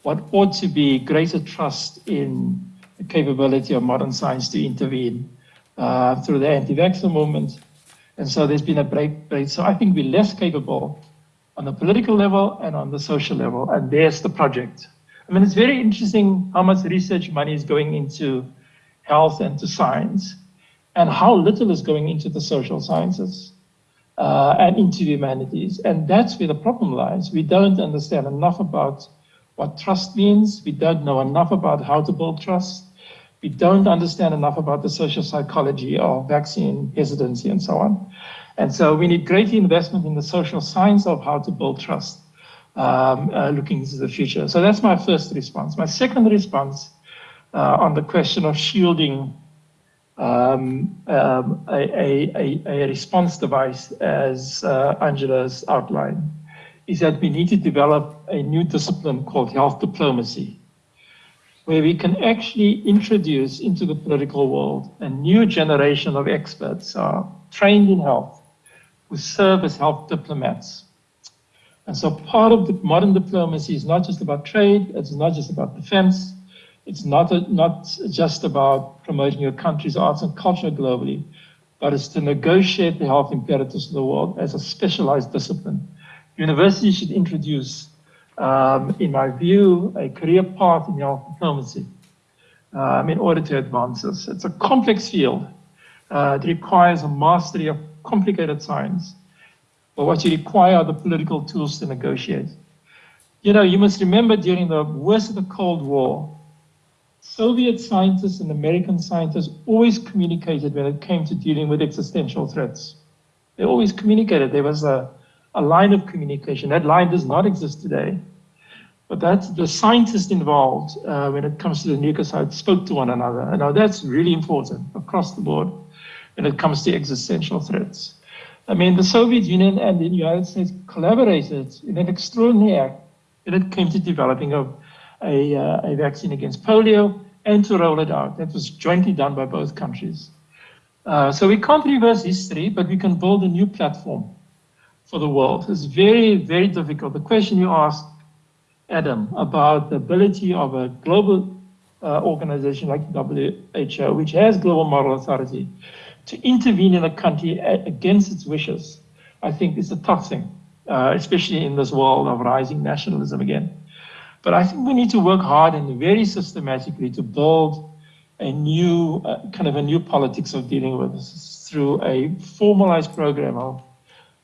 what ought to be greater trust in the capability of modern science to intervene uh, through the anti-vaxxer movement. And so there's been a break, break. So I think we're less capable on the political level and on the social level. And there's the project. I mean, it's very interesting how much research money is going into health and to science, and how little is going into the social sciences uh, and into the humanities. And that's where the problem lies. We don't understand enough about what trust means. We don't know enough about how to build trust. We don't understand enough about the social psychology of vaccine hesitancy and so on. And so we need greater investment in the social science of how to build trust um, uh, looking into the future. So that's my first response. My second response uh, on the question of shielding um, um, a, a, a, response device, as uh, Angela's outlined, is that we need to develop a new discipline called health diplomacy. where we can actually introduce into the political world a new generation of experts uh, trained in health who serve as health diplomats. And so part of the modern diplomacy is not just about trade, it's not just about defense, it's not, a, not just about promoting your country's arts and culture globally, but it's to negotiate the health imperatives of the world as a specialized discipline. Universities should introduce, um, in my view, a career path in health diplomacy um, in order to advance this. It's a complex field. Uh, it requires a mastery of complicated science. But what you require are the political tools to negotiate. You know, you must remember during the worst of the Cold War, Soviet scientists and American scientists always communicated when it came to dealing with existential threats. They always communicated. There was a, a line of communication. That line does not exist today. But that's the scientists involved uh, when it comes to the nuclear side spoke to one another. And now that's really important across the board when it comes to existential threats. I mean, the Soviet Union and the United States collaborated in an extraordinary act when it came to developing a, a, uh, a vaccine against polio and to roll it out. That was jointly done by both countries. Uh, so we can't reverse history, but we can build a new platform for the world. It's very, very difficult. The question you asked, Adam, about the ability of a global uh, organization like WHO, which has global moral authority, to intervene in a country against its wishes, I think is a tough thing, uh, especially in this world of rising nationalism again. But I think we need to work hard and very systematically to build a new, uh, kind of a new politics of dealing with this through a formalized program of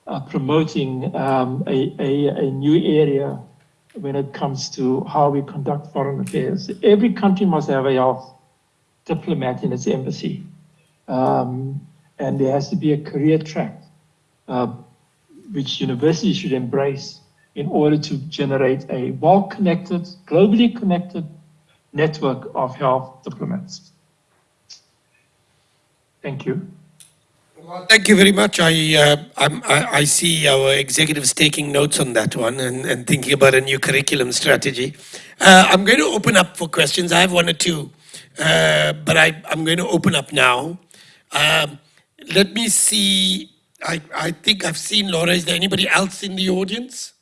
uh, promoting um, a, a, a new area when it comes to how we conduct foreign affairs. Every country must have a health diplomat in its embassy. Um, and there has to be a career track, uh, which universities should embrace in order to generate a well-connected, globally connected network of health diplomats. Thank you. Well, thank you very much. I, uh, I, I see our executives taking notes on that one and, and thinking about a new curriculum strategy. Uh, I'm going to open up for questions. I have one or two, uh, but I, I'm going to open up now. Um, let me see. I, I think I've seen Laura. Is there anybody else in the audience?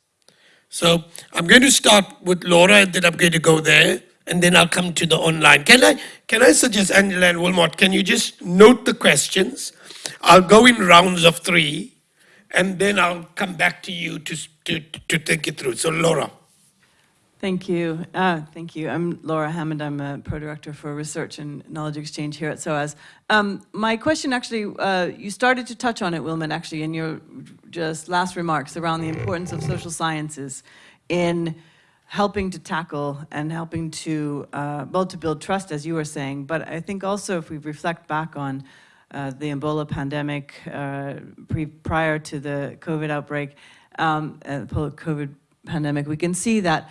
So I'm going to start with Laura and then I'm going to go there and then I'll come to the online. Can I, can I suggest, Angela and Wilmot, can you just note the questions? I'll go in rounds of three and then I'll come back to you to, to, to think it through. So Laura. Thank you. Uh, thank you. I'm Laura Hammond. I'm a Pro-Director for Research and Knowledge Exchange here at SOAS. Um, my question actually, uh, you started to touch on it, Wilman, actually, in your just last remarks around the importance of social sciences in helping to tackle and helping to, uh, well, to build trust, as you were saying. But I think also if we reflect back on uh, the Ebola pandemic uh, pre prior to the COVID outbreak, um, uh, COVID pandemic, we can see that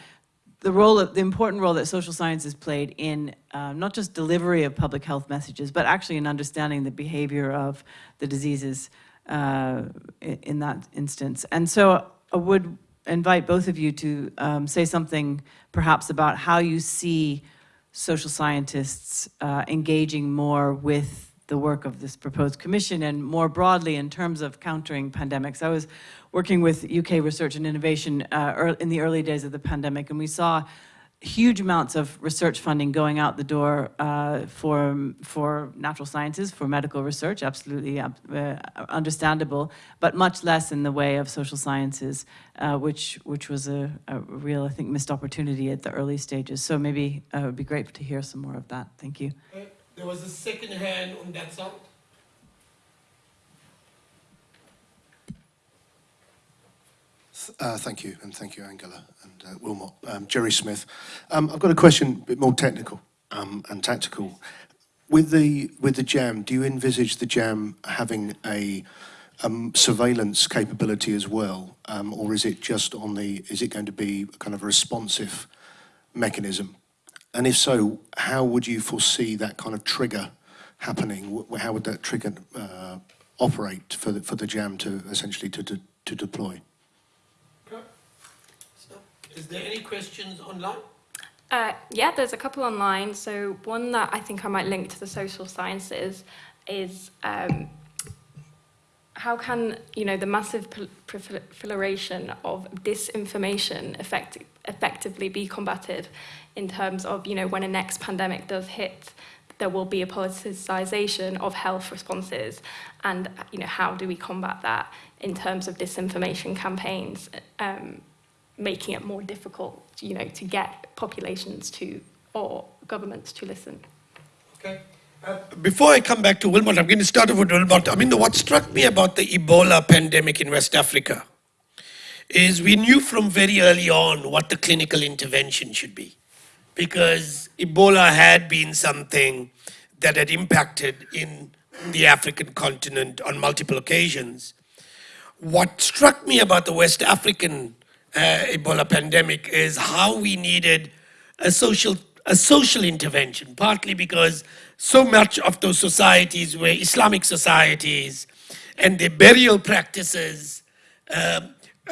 the role of the important role that social science has played in uh, not just delivery of public health messages, but actually in understanding the behavior of the diseases uh, in that instance. And so I would invite both of you to um, say something perhaps about how you see social scientists uh, engaging more with the work of this proposed commission and more broadly in terms of countering pandemics. I was working with UK Research and Innovation uh, in the early days of the pandemic, and we saw huge amounts of research funding going out the door uh, for for natural sciences, for medical research, absolutely uh, understandable, but much less in the way of social sciences, uh, which which was a, a, real, I think, missed opportunity at the early stages. So maybe uh, it would be great to hear some more of that. Thank you. There was a second hand on that side. Uh, thank you, and thank you, Angela and uh, Wilmot. Um, Jerry Smith. Um, I've got a question, a bit more technical um, and tactical. With the with the JAM, do you envisage the JAM having a um, surveillance capability as well, um, or is it just on the? Is it going to be kind of a responsive mechanism? And if so, how would you foresee that kind of trigger happening? How would that trigger uh, operate for the, for the JAM to essentially to, to, to deploy? Is there any questions online? Uh, yeah, there's a couple online. So one that I think I might link to the social sciences is um, how can you know the massive proliferation of disinformation effect- effectively be combated in terms of you know when a next pandemic does hit there will be a politicization of health responses and you know how do we combat that in terms of disinformation campaigns um, making it more difficult you know to get populations to or governments to listen Okay. Uh, before I come back to Wilmot, I'm going to start with Wilmot. I mean, what struck me about the Ebola pandemic in West Africa is we knew from very early on what the clinical intervention should be. Because Ebola had been something that had impacted in the African continent on multiple occasions. What struck me about the West African uh, Ebola pandemic is how we needed a social a social intervention, partly because so much of those societies were Islamic societies, and their burial practices, uh,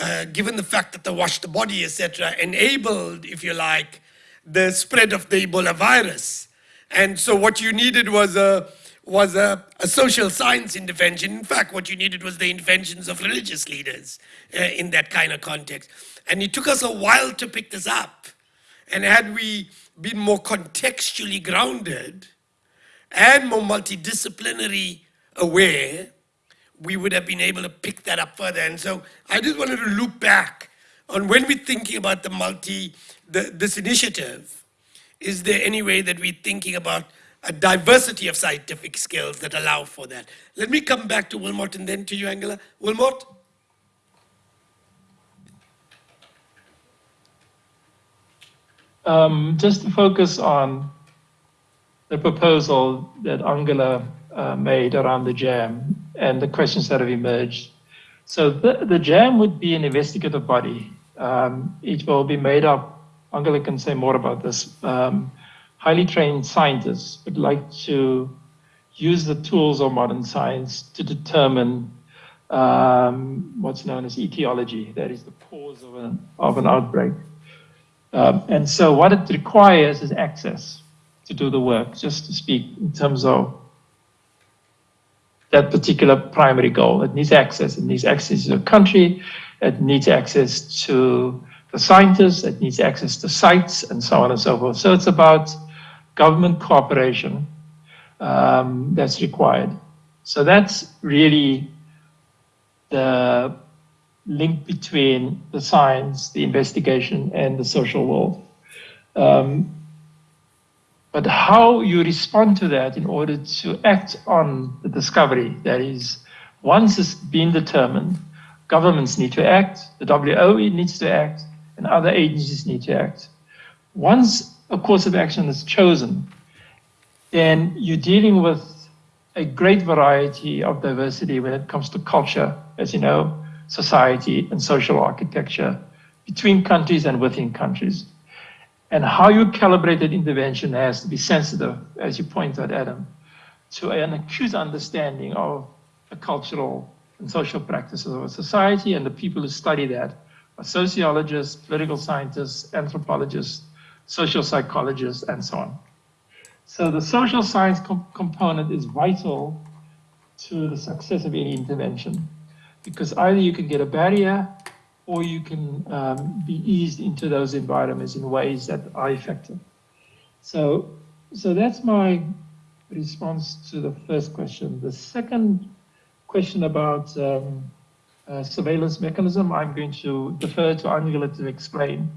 uh, given the fact that they washed the body, etc., enabled, if you like, the spread of the Ebola virus. And so what you needed was a was a, a social science intervention. In fact, what you needed was the interventions of religious leaders uh, in that kind of context. And it took us a while to pick this up. And had we been more contextually grounded and more multidisciplinary aware, we would have been able to pick that up further. And so I just wanted to loop back on when we're thinking about the multi, the, this initiative, is there any way that we're thinking about a diversity of scientific skills that allow for that? Let me come back to Wilmot and then to you, Angela. Wilmot? Um, just to focus on the proposal that Angela uh, made around the JAM and the questions that have emerged. So the, the JAM would be an investigative body. Um, it will be made up, Angela can say more about this, um, highly trained scientists would like to use the tools of modern science to determine um, what's known as etiology, that is the cause of an, of an outbreak. Um, and so what it requires is access to do the work, just to speak in terms of that particular primary goal. It needs access. It needs access to a country. It needs access to the scientists. It needs access to sites and so on and so forth. So it's about government cooperation um, that's required. So that's really the link between the science, the investigation, and the social world. Um, but how you respond to that in order to act on the discovery, that is, once it's been determined, governments need to act, the WHO needs to act, and other agencies need to act. Once a course of action is chosen, then you're dealing with a great variety of diversity when it comes to culture, as you know, society and social architecture between countries and within countries. And how you calibrate that intervention has to be sensitive, as you point out, Adam, to an acute understanding of the cultural and social practices of a society and the people who study that sociologists, political scientists, anthropologists, social psychologists, and so on. So the social science comp component is vital to the success of any intervention because either you can get a barrier or you can um, be eased into those environments in ways that are effective. So, so that's my response to the first question. The second question about um, uh, surveillance mechanism, I'm going to defer to Angela to explain.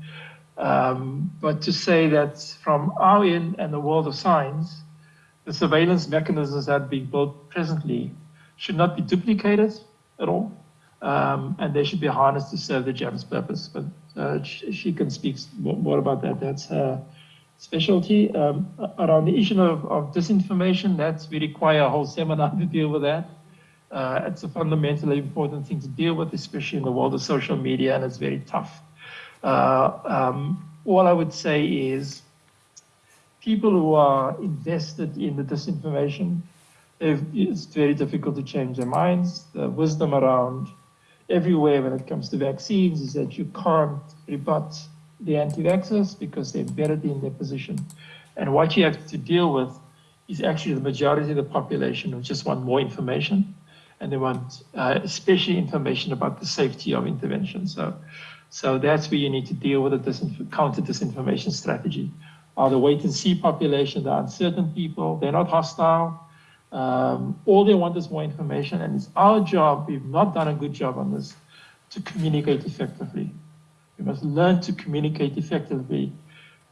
Um, but to say that from our end and the world of science, the surveillance mechanisms that are being built presently should not be duplicated at all um, and they should be harnessed to serve the JAM's purpose. But uh, she can speak more about that. That's her specialty. Um, around the issue of, of, disinformation, that's we require a whole seminar [laughs] to deal with that. Uh, it's a fundamentally important thing to deal with, especially in the world of social media, and it's very tough. Uh, um, all I would say is people who are invested in the disinformation, it's very difficult to change their minds. The wisdom around everywhere when it comes to vaccines is that you can't rebut the anti-vaxxers because they're embedded in their position. And what you have to deal with is actually the majority of the population who just want more information and they want uh, especially information about the safety of intervention. So, so that's where you need to deal with a disinf- counter disinformation strategy. Are the wait and see population, the uncertain people, they're not hostile. Um, all they want is more information, and it's our job. We've not done a good job on this to communicate effectively. We must learn to communicate effectively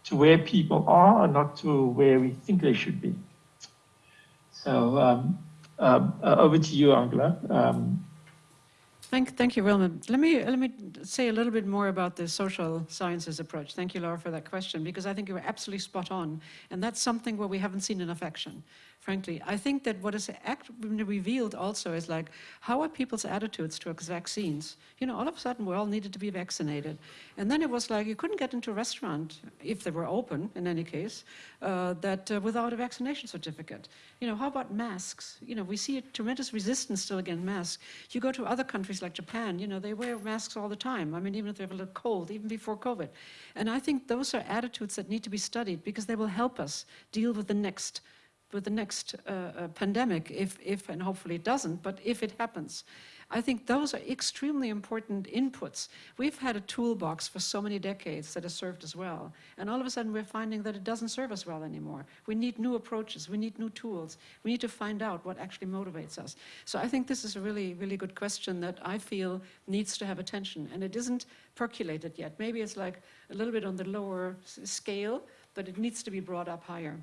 to where people are and not to where we think they should be. So um, over to you, Angela. Um, Thank, thank you, Wilma. Let me, let me say a little bit more about the social sciences approach. Thank you, Laura, for that question, because I think you were absolutely spot on. And that's something where we haven't seen enough action, frankly. I think that what is revealed also is like, how are people's attitudes towards vaccines? You know, all of a sudden we all needed to be vaccinated. And then it was like, you couldn't get into a restaurant, if they were open in any case, uh, that uh, without a vaccination certificate. You know, how about masks? You know, we see a tremendous resistance still against masks. You go to other countries like Japan, you know, they wear masks all the time. I mean, even if they have a little cold, even before COVID. And I think those are attitudes that need to be studied because they will help us deal with the next with the next uh, uh, pandemic, if, if, and hopefully it doesn't, but if it happens. I think those are extremely important inputs. We've had a toolbox for so many decades that has served us well, and all of a sudden we're finding that it doesn't serve us well anymore. We need new approaches, we need new tools, we need to find out what actually motivates us. So I think this is a really, really good question that I feel needs to have attention, and it isn't percolated yet. Maybe it's like a little bit on the lower scale, but it needs to be brought up higher.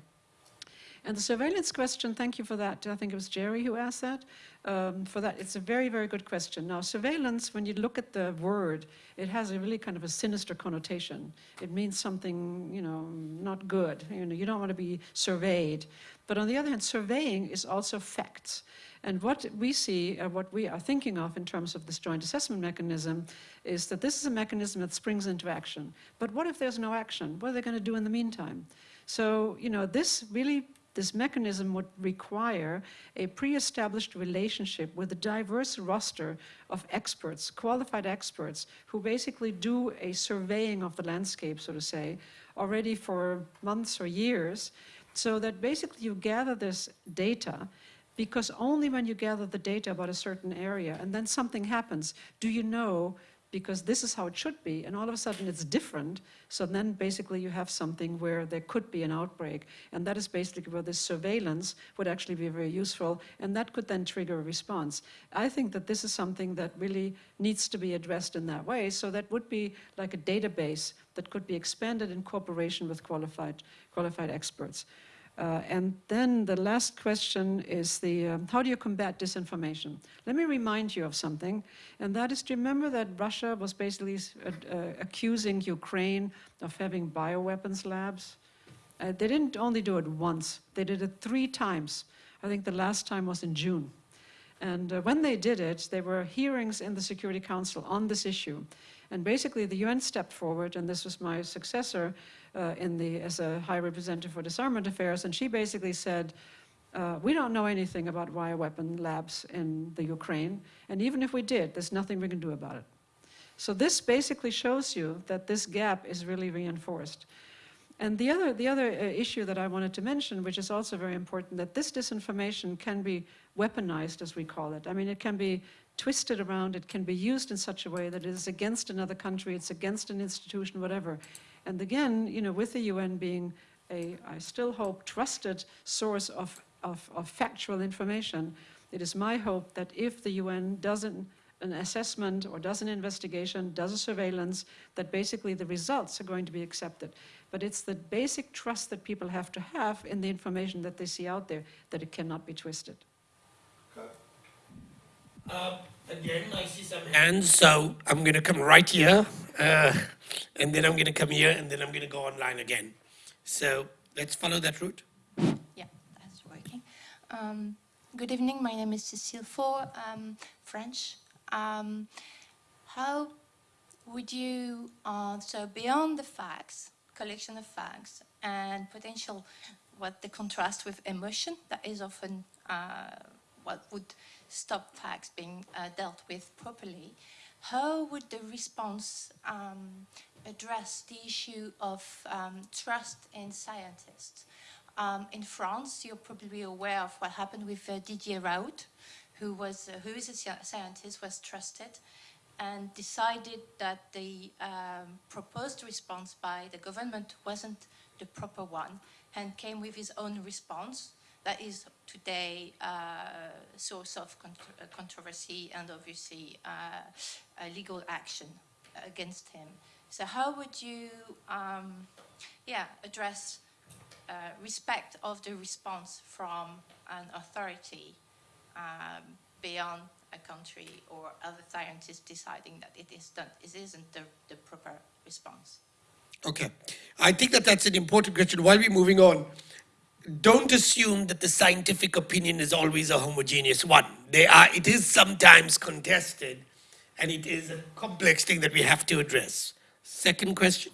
And the surveillance question, thank you for that. I think it was Jerry who asked that. Um, for that, it's a very, very good question. Now, surveillance, when you look at the word, it has a really kind of a sinister connotation. It means something, you know, not good. You know, you don't want to be surveyed. But on the other hand, surveying is also facts. And what we see, uh, what we are thinking of in terms of this joint assessment mechanism, is that this is a mechanism that springs into action. But what if there's no action? What are they going to do in the meantime? So, you know, this really this mechanism would require a pre-established relationship with a diverse roster of experts, qualified experts, who basically do a surveying of the landscape, so to say, already for months or years, so that basically you gather this data because only when you gather the data about a certain area and then something happens, do you know because this is how it should be, and all of a sudden it's different. So then basically you have something where there could be an outbreak, and that is basically where this surveillance would actually be very useful, and that could then trigger a response. I think that this is something that really needs to be addressed in that way. So that would be like a database that could be expanded in cooperation with qualified, qualified experts. Uh, and then the last question is the um, how do you combat disinformation? Let me remind you of something, and that is to remember that Russia was basically uh, uh, accusing Ukraine of having bioweapons labs. Uh, they didn't only do it once, they did it three times. I think the last time was in June. And uh, when they did it, there were hearings in the Security Council on this issue. And basically, the UN stepped forward, and this was my successor, in the, as a High Representative for Disarmament Affairs, and she basically said, uh, we don't know anything about bioweapon labs in the Ukraine, and even if we did, there's nothing we can do about it. So this basically shows you that this gap is really reinforced. And the other, the other uh, issue that I wanted to mention, which is also very important, that this disinformation can be weaponized, as we call it. I mean, it can be twisted around, it can be used in such a way that it is against another country, it's against an institution, whatever. And again, you know, with the UN being a, I still hope, trusted source of, of, of factual information, it is my hope that if the UN does an, an assessment or does an investigation, does a surveillance, that basically the results are going to be accepted. But it's the basic trust that people have to have in the information that they see out there that it cannot be twisted. Uh, again, I see some hands, so I'm going to come right here, uh, and then I'm going to come here, and then I'm going to go online again. So let's follow that route. Yeah, that's working. Um, good evening. My name is Cécile Faure, French. Um, how would you, uh, so beyond the facts, collection of facts, and potential, what the contrast with emotion, that is often uh, what would stop facts being uh, dealt with properly. how would the response um, address the issue of um, trust in scientists? Um, in France, you're probably aware of what happened with uh, Didier Raoult, who was uh, who is a scientist, was trusted, and decided that the um, proposed response by the government wasn't the proper one, and came with his own response that is today uh, a source of uh, controversy and obviously uh, legal action against him. So how would you, um, yeah, address uh, respect of the response from an authority um, beyond a country or other scientists deciding that it is done, it isn't the, the proper response? Okay. I think that that's an important question. While we're moving on, don't assume that the scientific opinion is always a homogeneous one. They are, it is sometimes contested, and it is a complex thing that we have to address. Second question.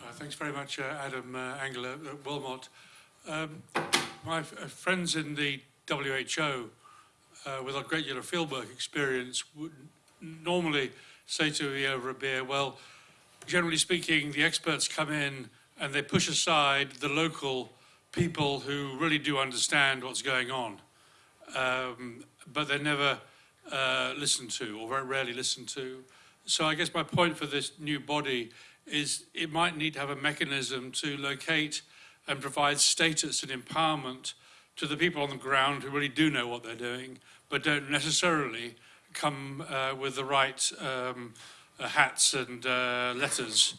Uh, Thanks very much, uh, Adam uh, Angela Wilmot. Um, My uh, friends in the WHO, uh, with a great deal of fieldwork experience, would normally say to me over a beer, well, generally speaking, the experts come in and they push aside the local people who really do understand what's going on, um, but they're never uh, listened to, or very rarely listened to. So I guess my point for this new body is it might need to have a mechanism to locate and provide status and empowerment to the people on the ground who really do know what they're doing, but don't necessarily come uh, with the right um, uh, hats and uh, letters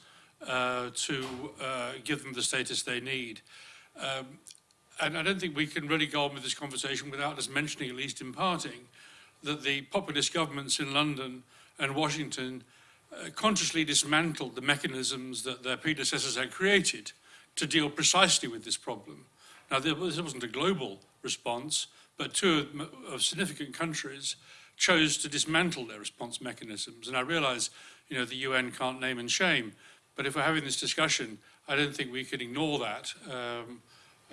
uh, to uh, give them the status they need. Um, and I don't think we can really go on with this conversation without us mentioning, at least in parting, that the populist governments in London and Washington uh, consciously dismantled the mechanisms that their predecessors had created to deal precisely with this problem. Now, this wasn't a global response, but two of, of significant countries chose to dismantle their response mechanisms. And I realize, you know, the UN can't name and shame, but if we're having this discussion, I don't think we can ignore that, um,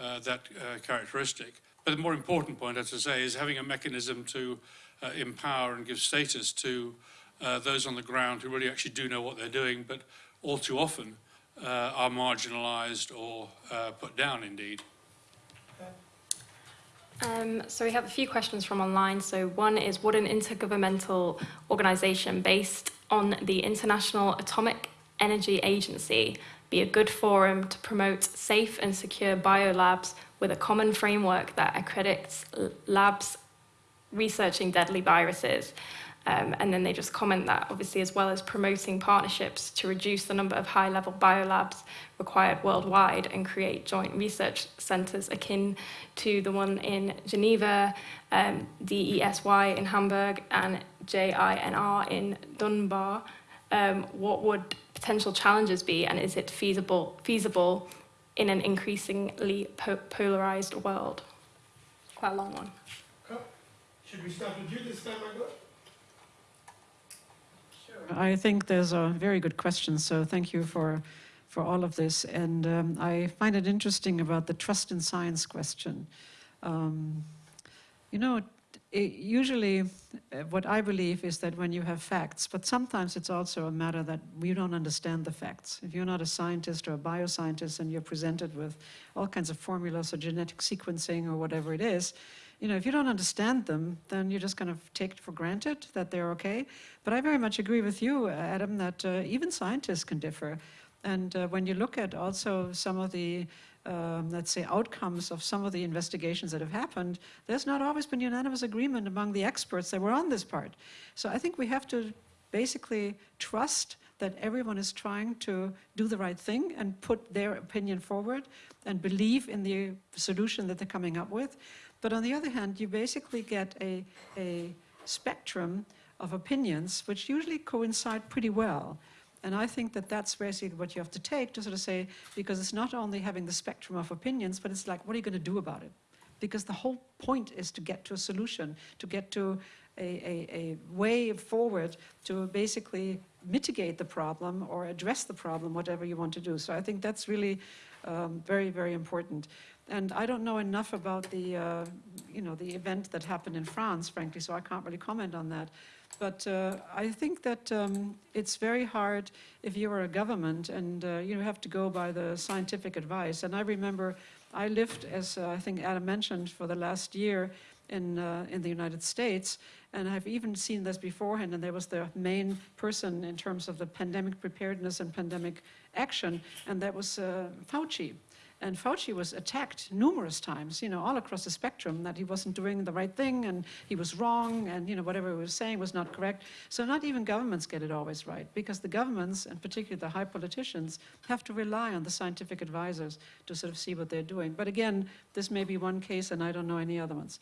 uh, that uh, characteristic. But the more important point, as I say, is having a mechanism to uh, empower and give status to uh, those on the ground who really actually do know what they're doing, but all too often uh, are marginalized or uh, put down indeed. Um, so we have a few questions from online. So one is, would an intergovernmental organisation based on the International Atomic Energy Agency be a good forum to promote safe and secure biolabs with a common framework that accredits labs researching deadly viruses? Um, and then they just comment that, obviously, as well as promoting partnerships to reduce the number of high level biolabs required worldwide and create joint research centres akin to the one in Geneva, um, DESY in Hamburg, and JINR in Dubna. Um, what would potential challenges be, and is it feasible, feasible in an increasingly po- polarised world? Quite a long one. Should we start with you this time, Margot? I think there's a very good question, so thank you for, for all of this. And um, I find it interesting about the trust in science question. Um, you know, it, usually uh, what I believe is that when you have facts, but sometimes it's also a matter that we don't understand the facts. If you're not a scientist or a bioscientist and you're presented with all kinds of formulas or genetic sequencing or whatever it is, you know, if you don't understand them, then you're just kind of take it for granted that they're okay. But I very much agree with you, Adam, that uh, even scientists can differ. And uh, when you look at also some of the, um, let's say, outcomes of some of the investigations that have happened, there's not always been unanimous agreement among the experts that were on this part. So I think we have to basically trust that everyone is trying to do the right thing and put their opinion forward and believe in the solution that they're coming up with. But on the other hand, you basically get a, a spectrum of opinions which usually coincide pretty well. And I think that that's basically what you have to take to sort of say, because it's not only having the spectrum of opinions, but it's like, what are you going to do about it? Because the whole point is to get to a solution, to get to a, a, a way forward to basically mitigate the problem or address the problem, whatever you want to do. So I think that's really um, very, very important. And I don't know enough about the, uh, you know, the event that happened in France, frankly, so I can't really comment on that. But uh, I think that um, it's very hard if you are a government and uh, you have to go by the scientific advice. And I remember I lived, as uh, I think Adam mentioned, for the last year in, uh, in the United States, and I've even seen this beforehand, and there was the main person in terms of the pandemic preparedness and pandemic action, and that was uh, Fauci. And Fauci was attacked numerous times, you know, all across the spectrum, that he wasn't doing the right thing and he was wrong and, you know, whatever he was saying was not correct. So not even governments get it always right because the governments, and particularly the high politicians, have to rely on the scientific advisors to sort of see what they're doing. But again, this may be one case and I don't know any other ones.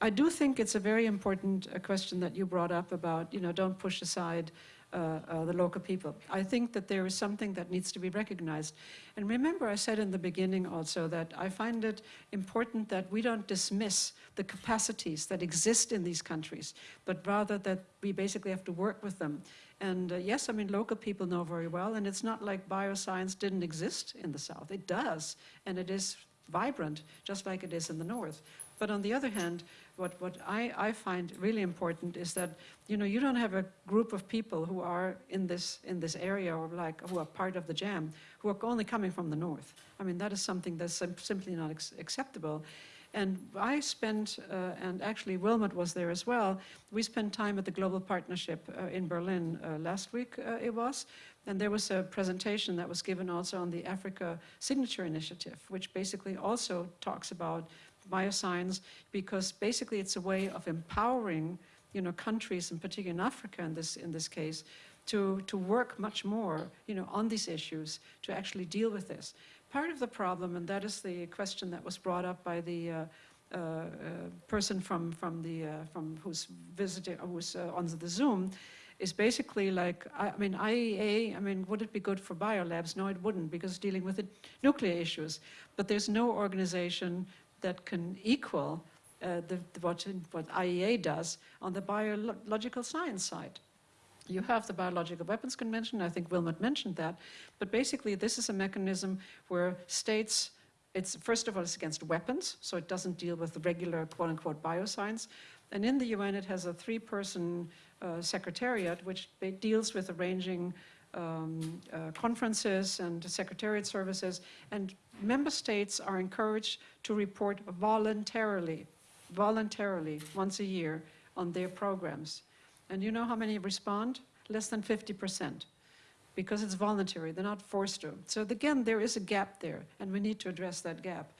I do think it's a very important uh, question that you brought up about, you know, don't push aside the local people. I think that there is something that needs to be recognized. And remember, I said in the beginning also that I find it important that we don't dismiss the capacities that exist in these countries, but rather that we basically have to work with them. And uh, yes, I mean, local people know very well, and it's not like bioscience didn't exist in the South. It does, and it is vibrant, just like it is in the North. But on the other hand, what, what I, I find really important is that, you know, you don't have a group of people who are in this, in this area or like, who are part of the JAM, who are only coming from the north. I mean, that is something that's simply not acceptable. And I spent, uh, and actually Wilmot was there as well, we spent time at the Global Partnership uh, in Berlin uh, last week uh, it was, and there was a presentation that was given also on the Africa Signature Initiative, which basically also talks about bioscience because basically it's a way of empowering you know, countries, in particular in Africa in this, in this case, to, to work much more you know, on these issues, to actually deal with this. Part of the problem, and that is the question that was brought up by the uh, uh, uh, person from, from, the, uh, from who's visiting, who's uh, on the Zoom, is basically like, I, I mean, IAEA, I mean, would it be good for biolabs? No, it wouldn't, because dealing with the nuclear issues. But there's no organization that can equal uh, the, what, what IAEA does on the biological science side. You have the Biological Weapons Convention, I think Wilmot mentioned that, but basically this is a mechanism where states, it's first of all, it's against weapons, so it doesn't deal with the regular quote-unquote bioscience, and in the UN it has a three-person uh, secretariat which deals with arranging um, uh, conferences and secretariat services, and member states are encouraged to report voluntarily, voluntarily, once a year on their programs. And you know how many respond? Less than 50%, because it's voluntary, they're not forced to. So again, there is a gap there, and we need to address that gap.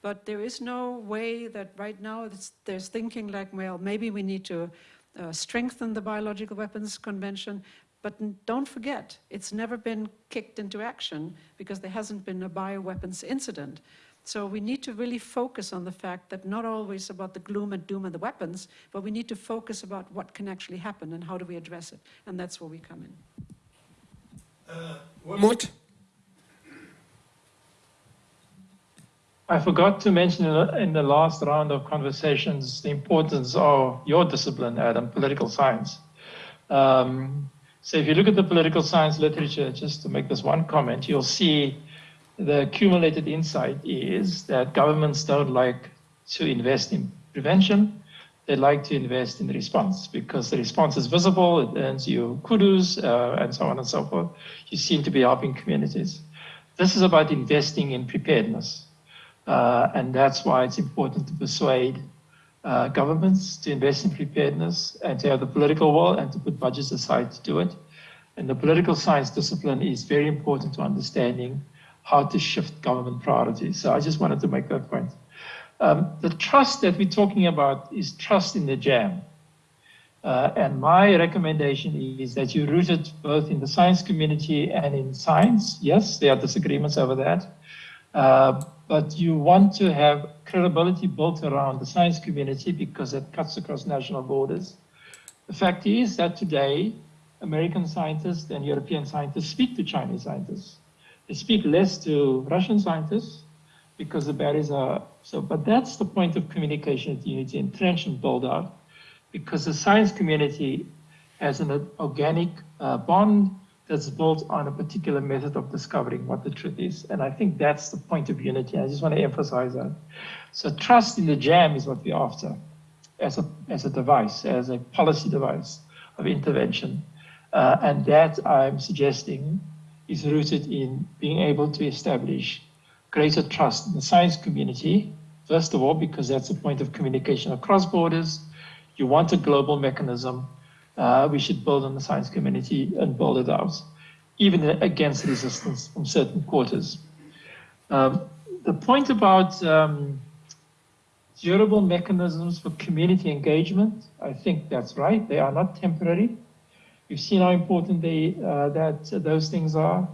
But there is no way that right now there's thinking like, well, maybe we need to uh, strengthen the Biological Weapons Convention, but don't forget, it's never been kicked into action because there hasn't been a bioweapons incident. So we need to really focus on the fact that not always about the gloom and doom and the weapons, but we need to focus about what can actually happen and how do we address it. And that's where we come in. Uh, Mut? I forgot to mention in the last round of conversations the importance of your discipline, Adam, political science. Um, so if you look at the political science literature, just to make this one comment, you'll see the accumulated insight is that governments don't like to invest in prevention. They like to invest in response because the response is visible, it earns you kudos, uh, and so on and so forth. You seem to be helping communities. This is about investing in preparedness. Uh, and that's why it's important to persuade uh, governments to invest in preparedness and to have the political will and to put budgets aside to do it. And the political science discipline is very important to understanding how to shift government priorities. So I just wanted to make that point. Um, the trust that we're talking about is trust in the JAM. Uh, and my recommendation is that you root it both in the science community and in science. Yes, there are disagreements over that. Uh, but you want to have credibility built around the science community because it cuts across national borders. The fact is that today, American scientists and European scientists speak to Chinese scientists. They speak less to Russian scientists because the barriers are so, but that's the point of communication at Unity, entrench and build out, because the science community has an organic uh, bond that's built on a particular method of discovering what the truth is. And I think that's the point of unity. I just want to emphasize that. So trust in the JAM is what we're after as a, as a device, as a policy device. of intervention. Uh, and that I'm suggesting is rooted in being able to establish greater trust in the science community, first of all, because that's a point of communication across borders. You want a global mechanism. Uh, we should build on the science community and build it out, even against resistance from certain quarters. Um, the point about um, durable mechanisms for community engagement, I think that's right. They are not temporary. We've seen how important they, uh, that uh, those things are.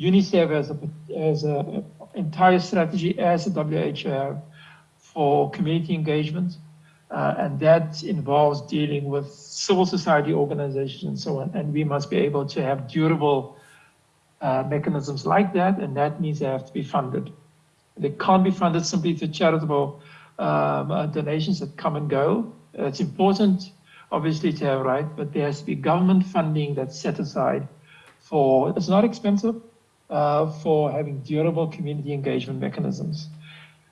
UNICEF has a, a entire strategy as a WHO for community engagement, uh, and that involves dealing with civil society organizations and so on. And we must be able to have durable uh, mechanisms like that, and that means they have to be funded. They can't be funded simply through charitable um, uh, donations that come and go. It's important, obviously, to have right, but there has to be government funding that's set aside for, it's not expensive, uh, for having durable community engagement mechanisms.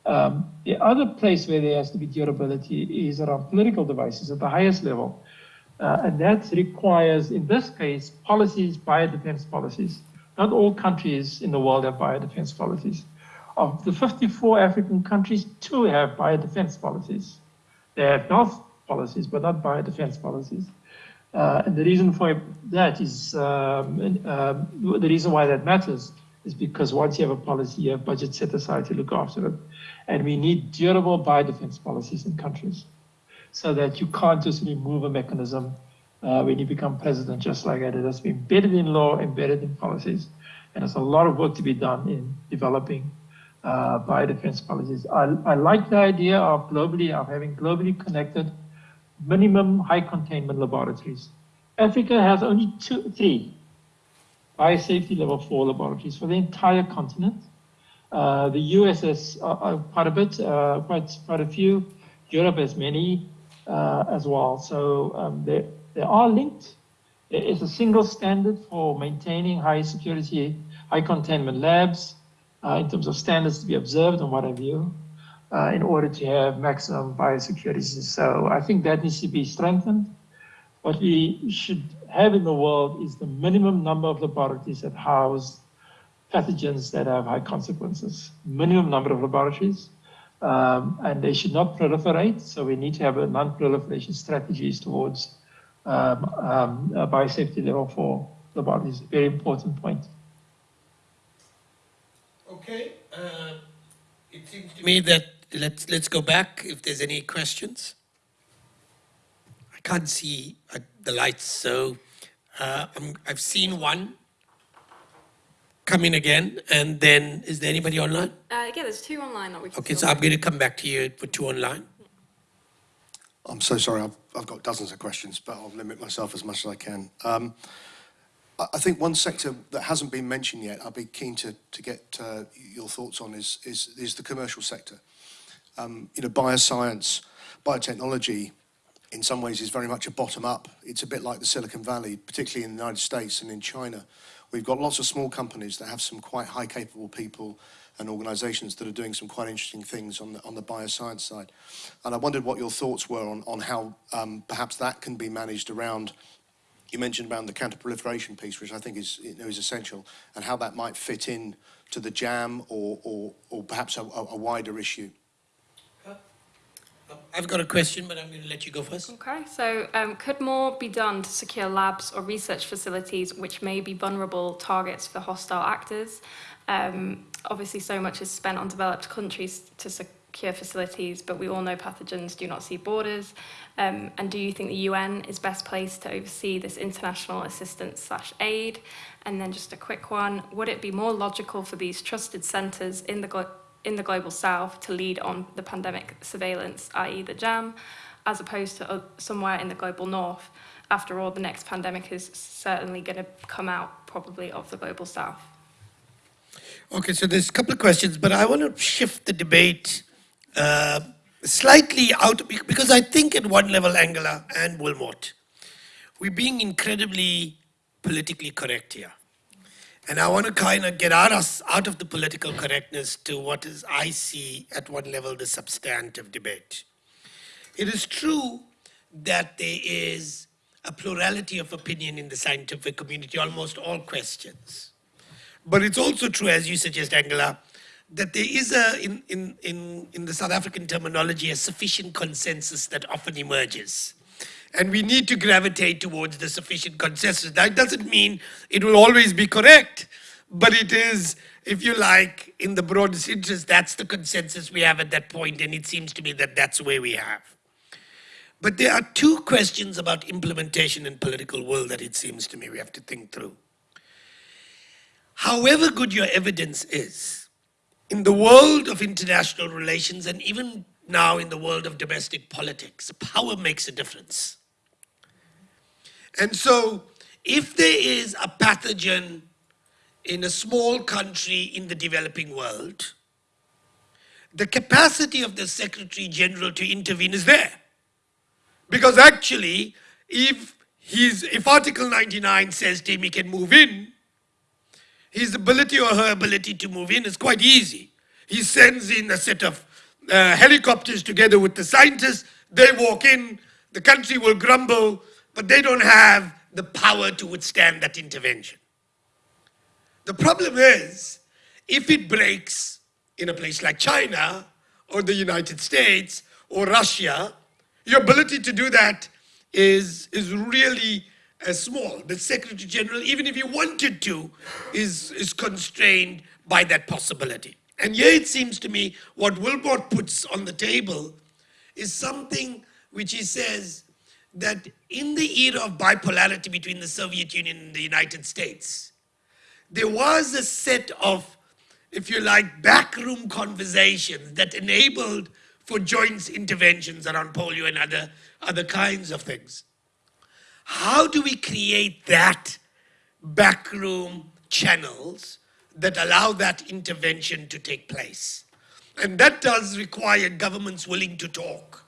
Um, the other place where there has to be durability is around political devices at the highest level. Uh, and that requires, in this case, policies, biodefense policies. Not all countries in the world have biodefense policies. Of the 54 African countries, two have biodefense policies. They have health policies, but not biodefense policies. Uh, and the reason for that is um, um, the reason why that matters is because once you have a policy, you have budget set aside to look after it. And we need durable biodefense policies in countries so that you can't just remove a mechanism uh, when you become president just like that. It has to be embedded in law, embedded in policies. And there's a lot of work to be done in developing uh, biodefense policies. I, I like the idea of globally, of having globally connected minimum high containment laboratories. Africa has only two, three biosafety level four laboratories for the entire continent. Uh, the US has uh, uh, quite a bit, uh, quite, quite a few. Europe has many uh, as well. So um, they, they are linked. Is a single standard for maintaining high security, high containment labs uh, in terms of standards to be observed and what have you, uh, in order to have maximum biosecurity. So I think that needs to be strengthened. What we should have in the world is the minimum number of laboratories that house pathogens that have high consequences. Minimum number of laboratories, um, and they should not proliferate. So we need to have a non-proliferation strategies towards um, um, biosafety level four laboratories. Very important point. Okay, uh, it seems to me that let's let's go back if there's any questions. I can't see uh, the lights, so uh, i have seen one come in again, and then is there anybody online? Uh, yeah, there's two online that we can Okay, still so I'm going to come back to you for two online. I'm so sorry, I've, I've got dozens of questions, but I'll limit myself as much as I can. Um, I I think one sector that hasn't been mentioned yet, I'd be keen to, to get uh, your thoughts on, is, is, is the commercial sector. Um, you know, bioscience, biotechnology, in some ways is very much a bottom up. It's a bit like the Silicon Valley, particularly in the United States and in China. We've got lots of small companies that have some quite high capable people and organisations that are doing some quite interesting things on the, on the bioscience side. And I wondered what your thoughts were on, on how um, perhaps that can be managed around, you mentioned around the counter-proliferation piece, which I think is, you know, is essential, and how that might fit in to the JAM or, or, or perhaps a, a wider issue. I've got a question, but I'm going to let you go first. Okay, so um, could more be done to secure labs or research facilities which may be vulnerable targets for hostile actors? Um, obviously, so much is spent on developed countries to secure facilities, but we all know pathogens do not see borders. Um, and do you think the UN is best placed to oversee this international assistance slash aid? And then just a quick one, would it be more logical for these trusted centres in the in the global south to lead on the pandemic surveillance, i.e. the JAM, as opposed to uh, somewhere in the global north. After all, the next pandemic is certainly going to come out probably of the global south. Okay, so there's a couple of questions, but I want to shift the debate uh, slightly out, because I think at one level, Angela and Wilmot, we're being incredibly politically correct here. And I want to kind of get out of, out of the political correctness to what is, I see at one level, the substantive debate. It is true that there is a plurality of opinion in the scientific community, almost all questions. But it's also true, as you suggest, Angela, that there is a, in, in, in, in the South African terminology, a sufficient consensus that often emerges. And we need to gravitate towards the sufficient consensus. That doesn't mean it will always be correct, but it is, if you like, in the broadest interest, that's the consensus we have at that point, and it seems to me that that's where we have. But there are two questions about implementation in political world that it seems to me we have to think through. However good your evidence is, in the world of international relations and even now in the world of domestic politics, power makes a difference. And so if there is a pathogen in a small country in the developing world, the capacity of the Secretary General to intervene is there. Because actually, if, he's, if Article 99 says him he can move in, his ability or her ability to move in is quite easy. He sends in a set of uh, helicopters together with the scientists, they walk in, the country will grumble, but they don't have the power to withstand that intervention. The problem is, if it breaks in a place like China or the United States or Russia, your ability to do that is, is really uh, small. The Secretary General, even if he wanted to, is, is constrained by that possibility. And here it seems to me what Wilmot puts on the table is something which he says that in the era of bipolarity between the Soviet Union and the United States, there was a set of, if you like, backroom conversations that enabled for joint interventions around polio and other, other kinds of things. How do we create that backroom channels that allow that intervention to take place? And that does require governments willing to talk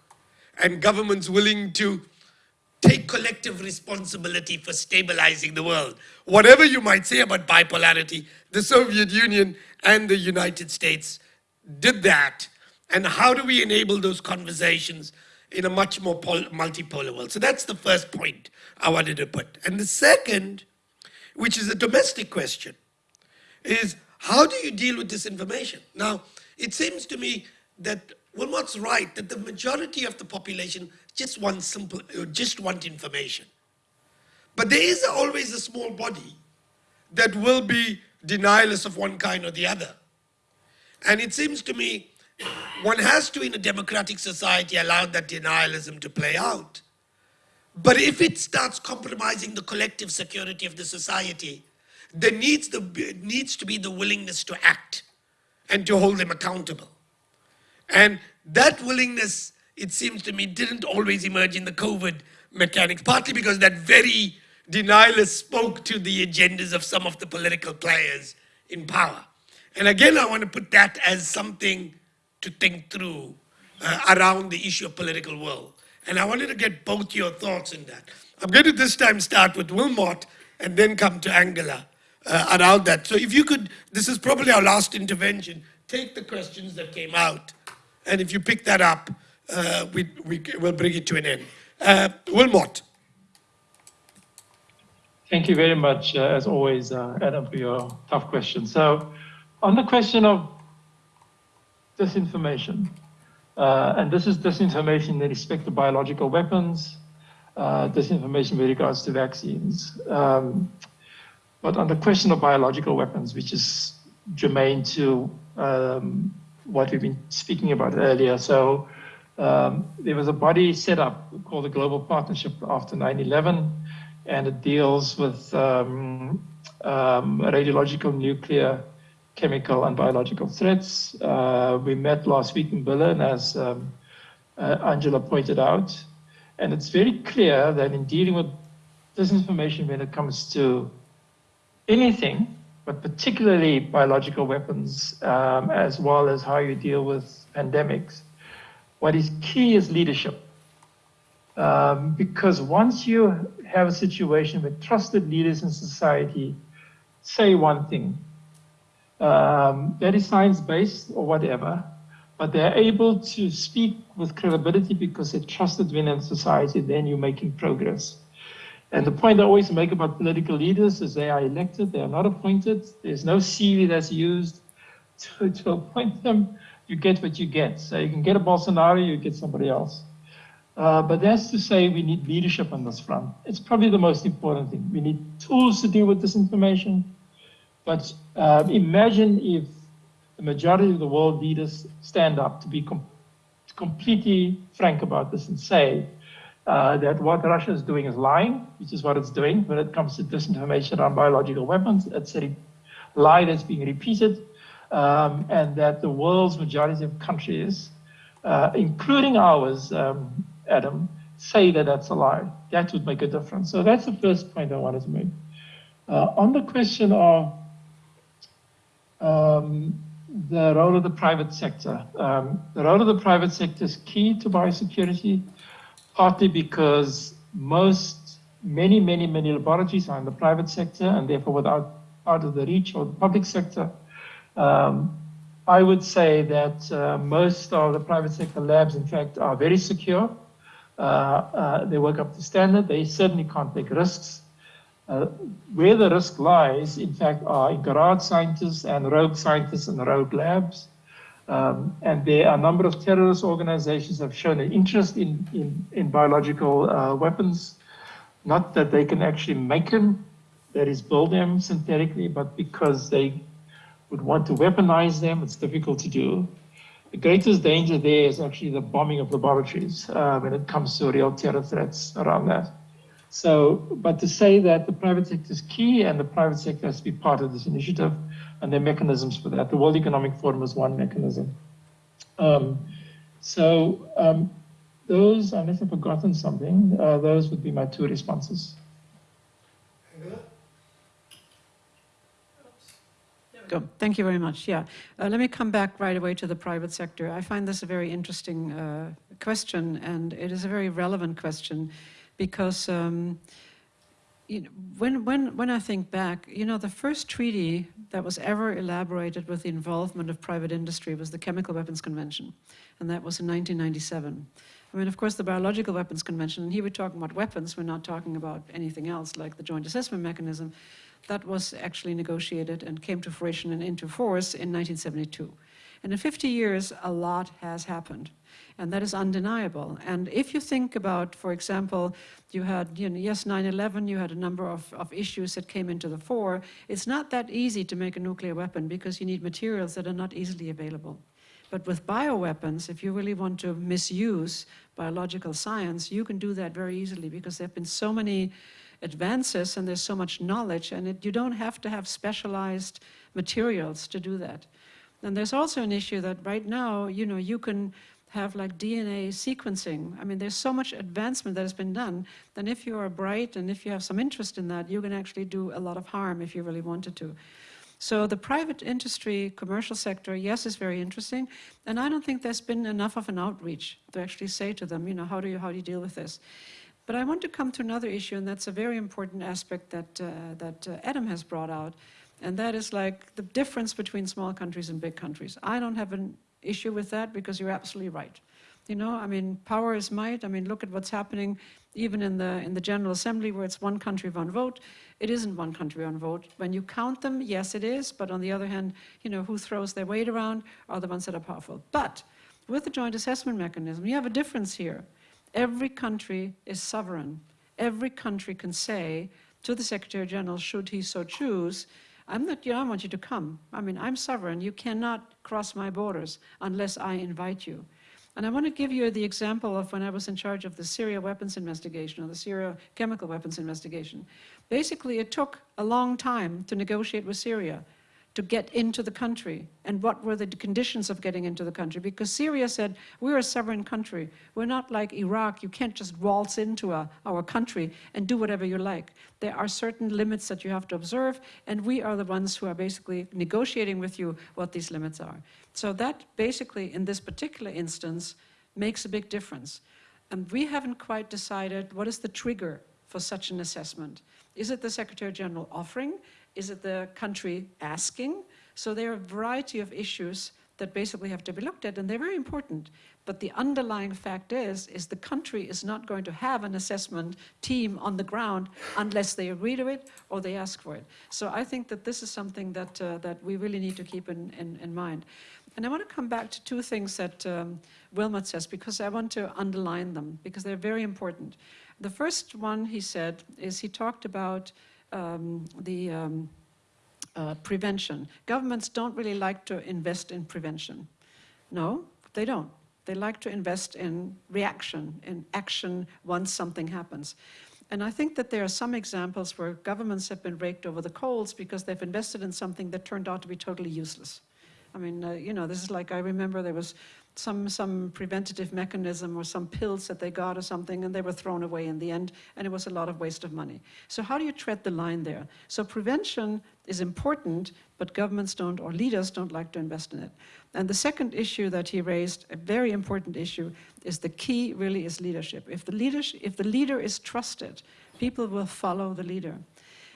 and governments willing to take collective responsibility for stabilizing the world. Whatever you might say about bipolarity, the Soviet Union and the United States did that. And how do we enable those conversations in a much more multipolar world? So that's the first point I wanted to put. And the second, which is a domestic question, is how do you deal with disinformation? Now, it seems to me that Wilmot's right that the majority of the population just want simple, uh, just want information. But there is always a small body that will be denialist of one kind or the other. And it seems to me one has to, in a democratic society, allow that denialism to play out. But if it starts compromising the collective security of the society, there needs, the, needs to be the willingness to act and to hold them accountable. And that willingness it seems to me, didn't always emerge in the COVID mechanics, partly because that very denialist spoke to the agendas of some of the political players in power. And again, I want to put that as something to think through uh, around the issue of political will. And I wanted to get both your thoughts in that. I'm going to this time start with Wilmot and then come to Angela uh, around that. So if you could, this is probably our last intervention, take the questions that came out. And if you pick that up, uh, we, we will bring it to an end. Uh, Wilmot. Thank you very much, uh, as always, uh, Adam, for your tough question. So, on the question of disinformation, uh, and this is disinformation in respect to biological weapons, uh, disinformation with regards to vaccines. Um, but on the question of biological weapons, which is germane to um, what we've been speaking about earlier, so um, there was a body set up called the Global Partnership after 9-11, and it deals with um, um, radiological, nuclear, chemical, and biological threats. Uh, we met last week in Berlin, as um, uh, Angela pointed out, and it's very clear that in dealing with disinformation when it comes to anything, but particularly biological weapons, um, as well as how you deal with pandemics, what is key is leadership. Um, because once you have a situation where trusted leaders in society say one thing, um, that is science-based or whatever, but they're able to speak with credibility because they're trusted within society, then you're making progress. And the point I always make about political leaders is they are elected, they are not appointed. There's no CV that's used to, to appoint them. You get what you get. So you can get a Bolsonaro, you get somebody else. Uh, but that's to say we need leadership on this front. It's probably the most important thing. We need tools to deal with disinformation. But uh, imagine if the majority of the world leaders stand up to be com completely frank about this and say, uh, that what Russia is doing is lying, which is what it's doing when it comes to disinformation on biological weapons. It's a lie that's being repeated, um, and that the world's majority of countries, uh, including ours, um, Adam, say that that's a lie. That would make a difference. So that's the first point I wanted to make. Uh, on the question of um, the role of the private sector, um, the role of the private sector is key to biosecurity partly because most, many, many, many laboratories are in the private sector and therefore without out of the reach of the public sector. Um, I would say that uh, most of the private sector labs, in fact, are very secure. Uh, uh, they work up to standard. They certainly can't take risks. Uh, where the risk lies, in fact, are in garage scientists and rogue scientists and rogue labs. Um, and there are a number of terrorist organizations have shown an interest in, in, in biological uh, weapons, not that they can actually make them, that is build them synthetically, but because they would want to weaponize them, it's difficult to do. The greatest danger there is actually the bombing of laboratories uh, when it comes to real terror threats around that. So, but to say that the private sector is key and the private sector has to be part of this initiative, and there are mechanisms for that. The World Economic Forum is one mechanism. Um, so um, those, unless I've forgotten something, uh, those would be my two responses. Go. Thank you very much. Yeah. Uh, let me come back right away to the private sector. I find this a very interesting uh, question, and it is a very relevant question because um, you know, when, when, when I think back, you know, the first treaty that was ever elaborated with the involvement of private industry was the Chemical Weapons Convention, and that was in 1997. I mean, of course, the Biological Weapons Convention, and here we're talking about weapons, we're not talking about anything else like the Joint Assessment Mechanism, that was actually negotiated and came to fruition and into force in 1972. And in 50 years, a lot has happened and that is undeniable. And if you think about, for example, you had, you know, yes, 9-11, you had a number of, of issues that came into the fore, it's not that easy to make a nuclear weapon because you need materials that are not easily available. But with bioweapons, if you really want to misuse biological science, you can do that very easily because there have been so many advances and there's so much knowledge and it, you don't have to have specialized materials to do that. And there's also an issue that right now, you know, you can have like DNA sequencing. I mean, there's so much advancement that has been done, then if you are bright and if you have some interest in that, you can actually do a lot of harm if you really wanted to. So the private industry, commercial sector, yes, is very interesting. And I don't think there's been enough of an outreach to actually say to them, you know, how do you, how do you deal with this? But I want to come to another issue, and that's a very important aspect that, uh, that uh, Adam has brought out. And that is like the difference between small countries and big countries. I don't have an issue with that because you're absolutely right. You know, I mean, power is might. I mean, look at what's happening even in the in the General Assembly where it's one country, one vote. It isn't one country, one vote. When you count them, yes, it is. But on the other hand, you know, who throws their weight around are the ones that are powerful. But with the joint assessment mechanism, you have a difference here. Every country is sovereign. Every country can say to the Secretary General, should he so choose, I'm not, you know, I want you to come. I mean, I'm sovereign. You cannot cross my borders unless I invite you. And I want to give you the example of when I was in charge of the Syria weapons investigation or the Syria chemical weapons investigation. Basically, it took a long time to negotiate with Syria to get into the country. And what were the conditions of getting into the country? Because Syria said we're a sovereign country. We're not like Iraq. You can't just waltz into a, our country and do whatever you like. There are certain limits that you have to observe and we are the ones who are basically negotiating with you what these limits are. So that basically in this particular instance makes a big difference. And we haven't quite decided what is the trigger for such an assessment is it the Secretary General offering is it the country asking? So there are a variety of issues that basically have to be looked at, and they're very important. But the underlying fact is, is the country is not going to have an assessment team on the ground unless they agree to it or they ask for it. So I think that this is something that, uh, that we really need to keep in, in, in mind. And I want to come back to two things that um, Wilmot says, because I want to underline them, because they're very important. The first one he said is he talked about um, the um, uh, prevention. Governments don't really like to invest in prevention. No, they don't. They like to invest in reaction, in action once something happens. And I think that there are some examples where governments have been raked over the coals because they've invested in something that turned out to be totally useless. I mean, uh, you know, this is like, I remember there was some, some preventative mechanism or some pills that they got or something and they were thrown away in the end and it was a lot of waste of money. So how do you tread the line there? So prevention is important, but governments don't or leaders don't like to invest in it. And the second issue that he raised, a very important issue, is the key really is leadership. If the, leadership, if the leader is trusted, people will follow the leader.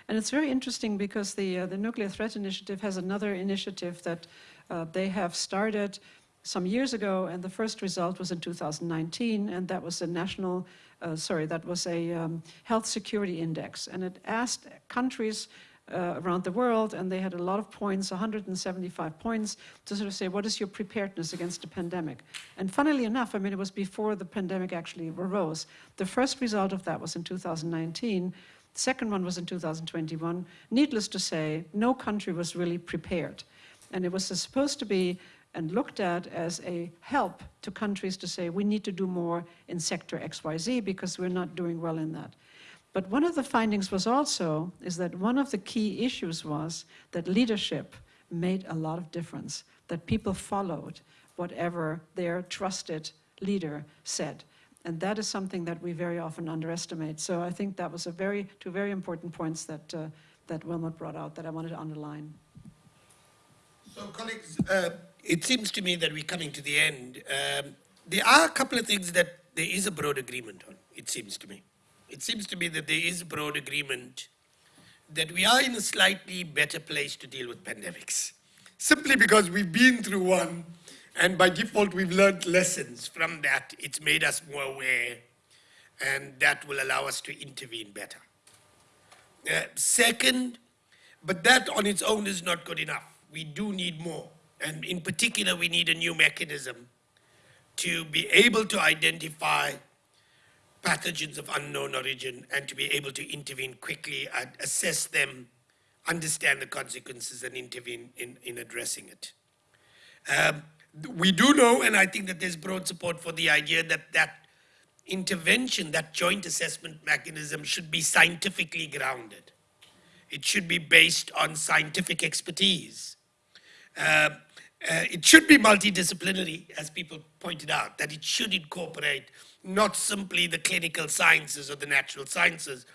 And it's very interesting because the, uh, the Nuclear Threat Initiative has another initiative that uh, they have started some years ago, and the first result was in 2019, and that was a national, uh, sorry, that was a um, health security index, and it asked countries uh, around the world, and they had a lot of points, 175 points, to sort of say, what is your preparedness against a pandemic? And funnily enough, I mean, it was before the pandemic actually arose. The first result of that was in 2019. The second one was in 2021. Needless to say, no country was really prepared. And it was supposed to be and looked at as a help to countries to say, we need to do more in sector XYZ because we're not doing well in that. But one of the findings was also, is that one of the key issues was that leadership made a lot of difference, that people followed whatever their trusted leader said. And that is something that we very often underestimate. So I think that was a very, two very important points that, uh, that Wilmot brought out that I wanted to underline. So colleagues, uh, it seems to me that we're coming to the end. Um, there are a couple of things that there is a broad agreement on, it seems to me. It seems to me that there is a broad agreement that we are in a slightly better place to deal with pandemics. Simply because we've been through one, and by default we've learned lessons from that. It's made us more aware, and that will allow us to intervene better. Uh, second, but that on its own is not good enough. We do need more. And in particular, we need a new mechanism to be able to identify pathogens of unknown origin and to be able to intervene quickly, assess them, understand the consequences and intervene in, in addressing it. Um, we do know, and I think that there's broad support for the idea that that intervention, that joint assessment mechanism should be scientifically grounded. It should be based on scientific expertise. Uh, uh, it should be multidisciplinary, as people pointed out, that it should incorporate not simply the clinical sciences or the natural sciences,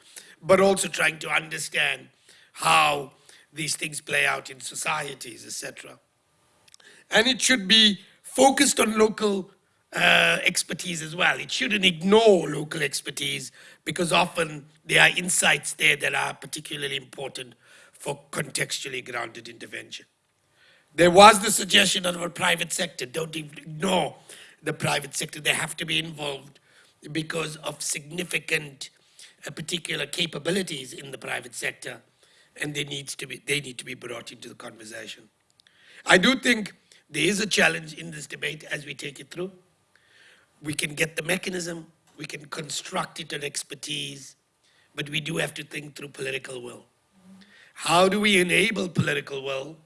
but also trying to understand how these things play out in societies, etc. And it should be focused on local uh, expertise as well. It shouldn't ignore local expertise because often there are insights there that are particularly important for contextually grounded intervention. There was the suggestion of a private sector. Don't ignore the private sector. They have to be involved because of significant uh, particular capabilities in the private sector and they, needs to be, they need to be brought into the conversation. I do think there is a challenge in this debate as we take it through. We can get the mechanism, we can construct it on expertise, but we do have to think through political will. How do we enable political will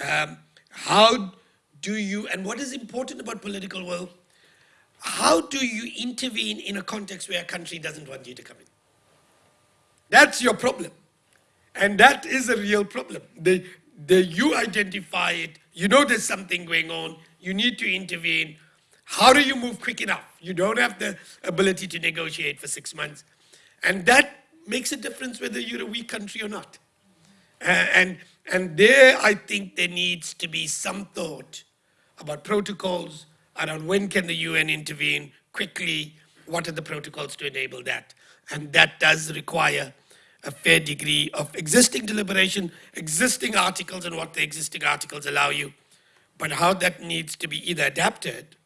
um, how do you, and what is important about political will, how do you intervene in a context where a country doesn't want you to come in? That's your problem. And that is a real problem. The, the, you identify it, you know there's something going on, you need to intervene. How do you move quick enough? You don't have the ability to negotiate for six months. And that makes a difference whether you're a weak country or not. Uh, and and there, I think there needs to be some thought about protocols around when can the UN intervene quickly, what are the protocols to enable that? And that does require a fair degree of existing deliberation, existing articles and what the existing articles allow you, but how that needs to be either adapted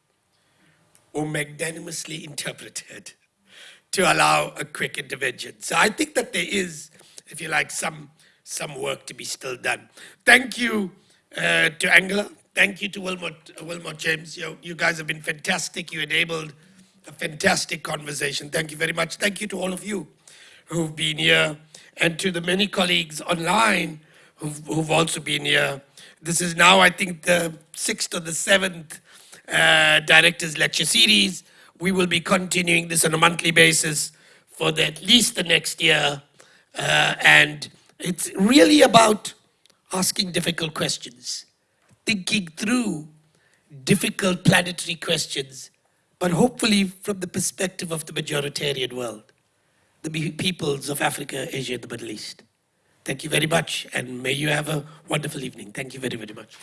or magnanimously interpreted [laughs] to allow a quick intervention. So I think that there is, if you like, some some work to be still done. Thank you uh, to Angela. Thank you to Wilmot, uh, Wilmot James. You, you guys have been fantastic. You enabled a fantastic conversation. Thank you very much. Thank you to all of you who've been here and to the many colleagues online who've, who've also been here. This is now, I think, the sixth or the seventh uh, Directors Lecture Series. We will be continuing this on a monthly basis for the, at least the next year. Uh, and it's really about asking difficult questions, thinking through difficult planetary questions, but hopefully from the perspective of the majoritarian world, the peoples of Africa, Asia, and the Middle East. Thank you very much, and may you have a wonderful evening. Thank you very, very much.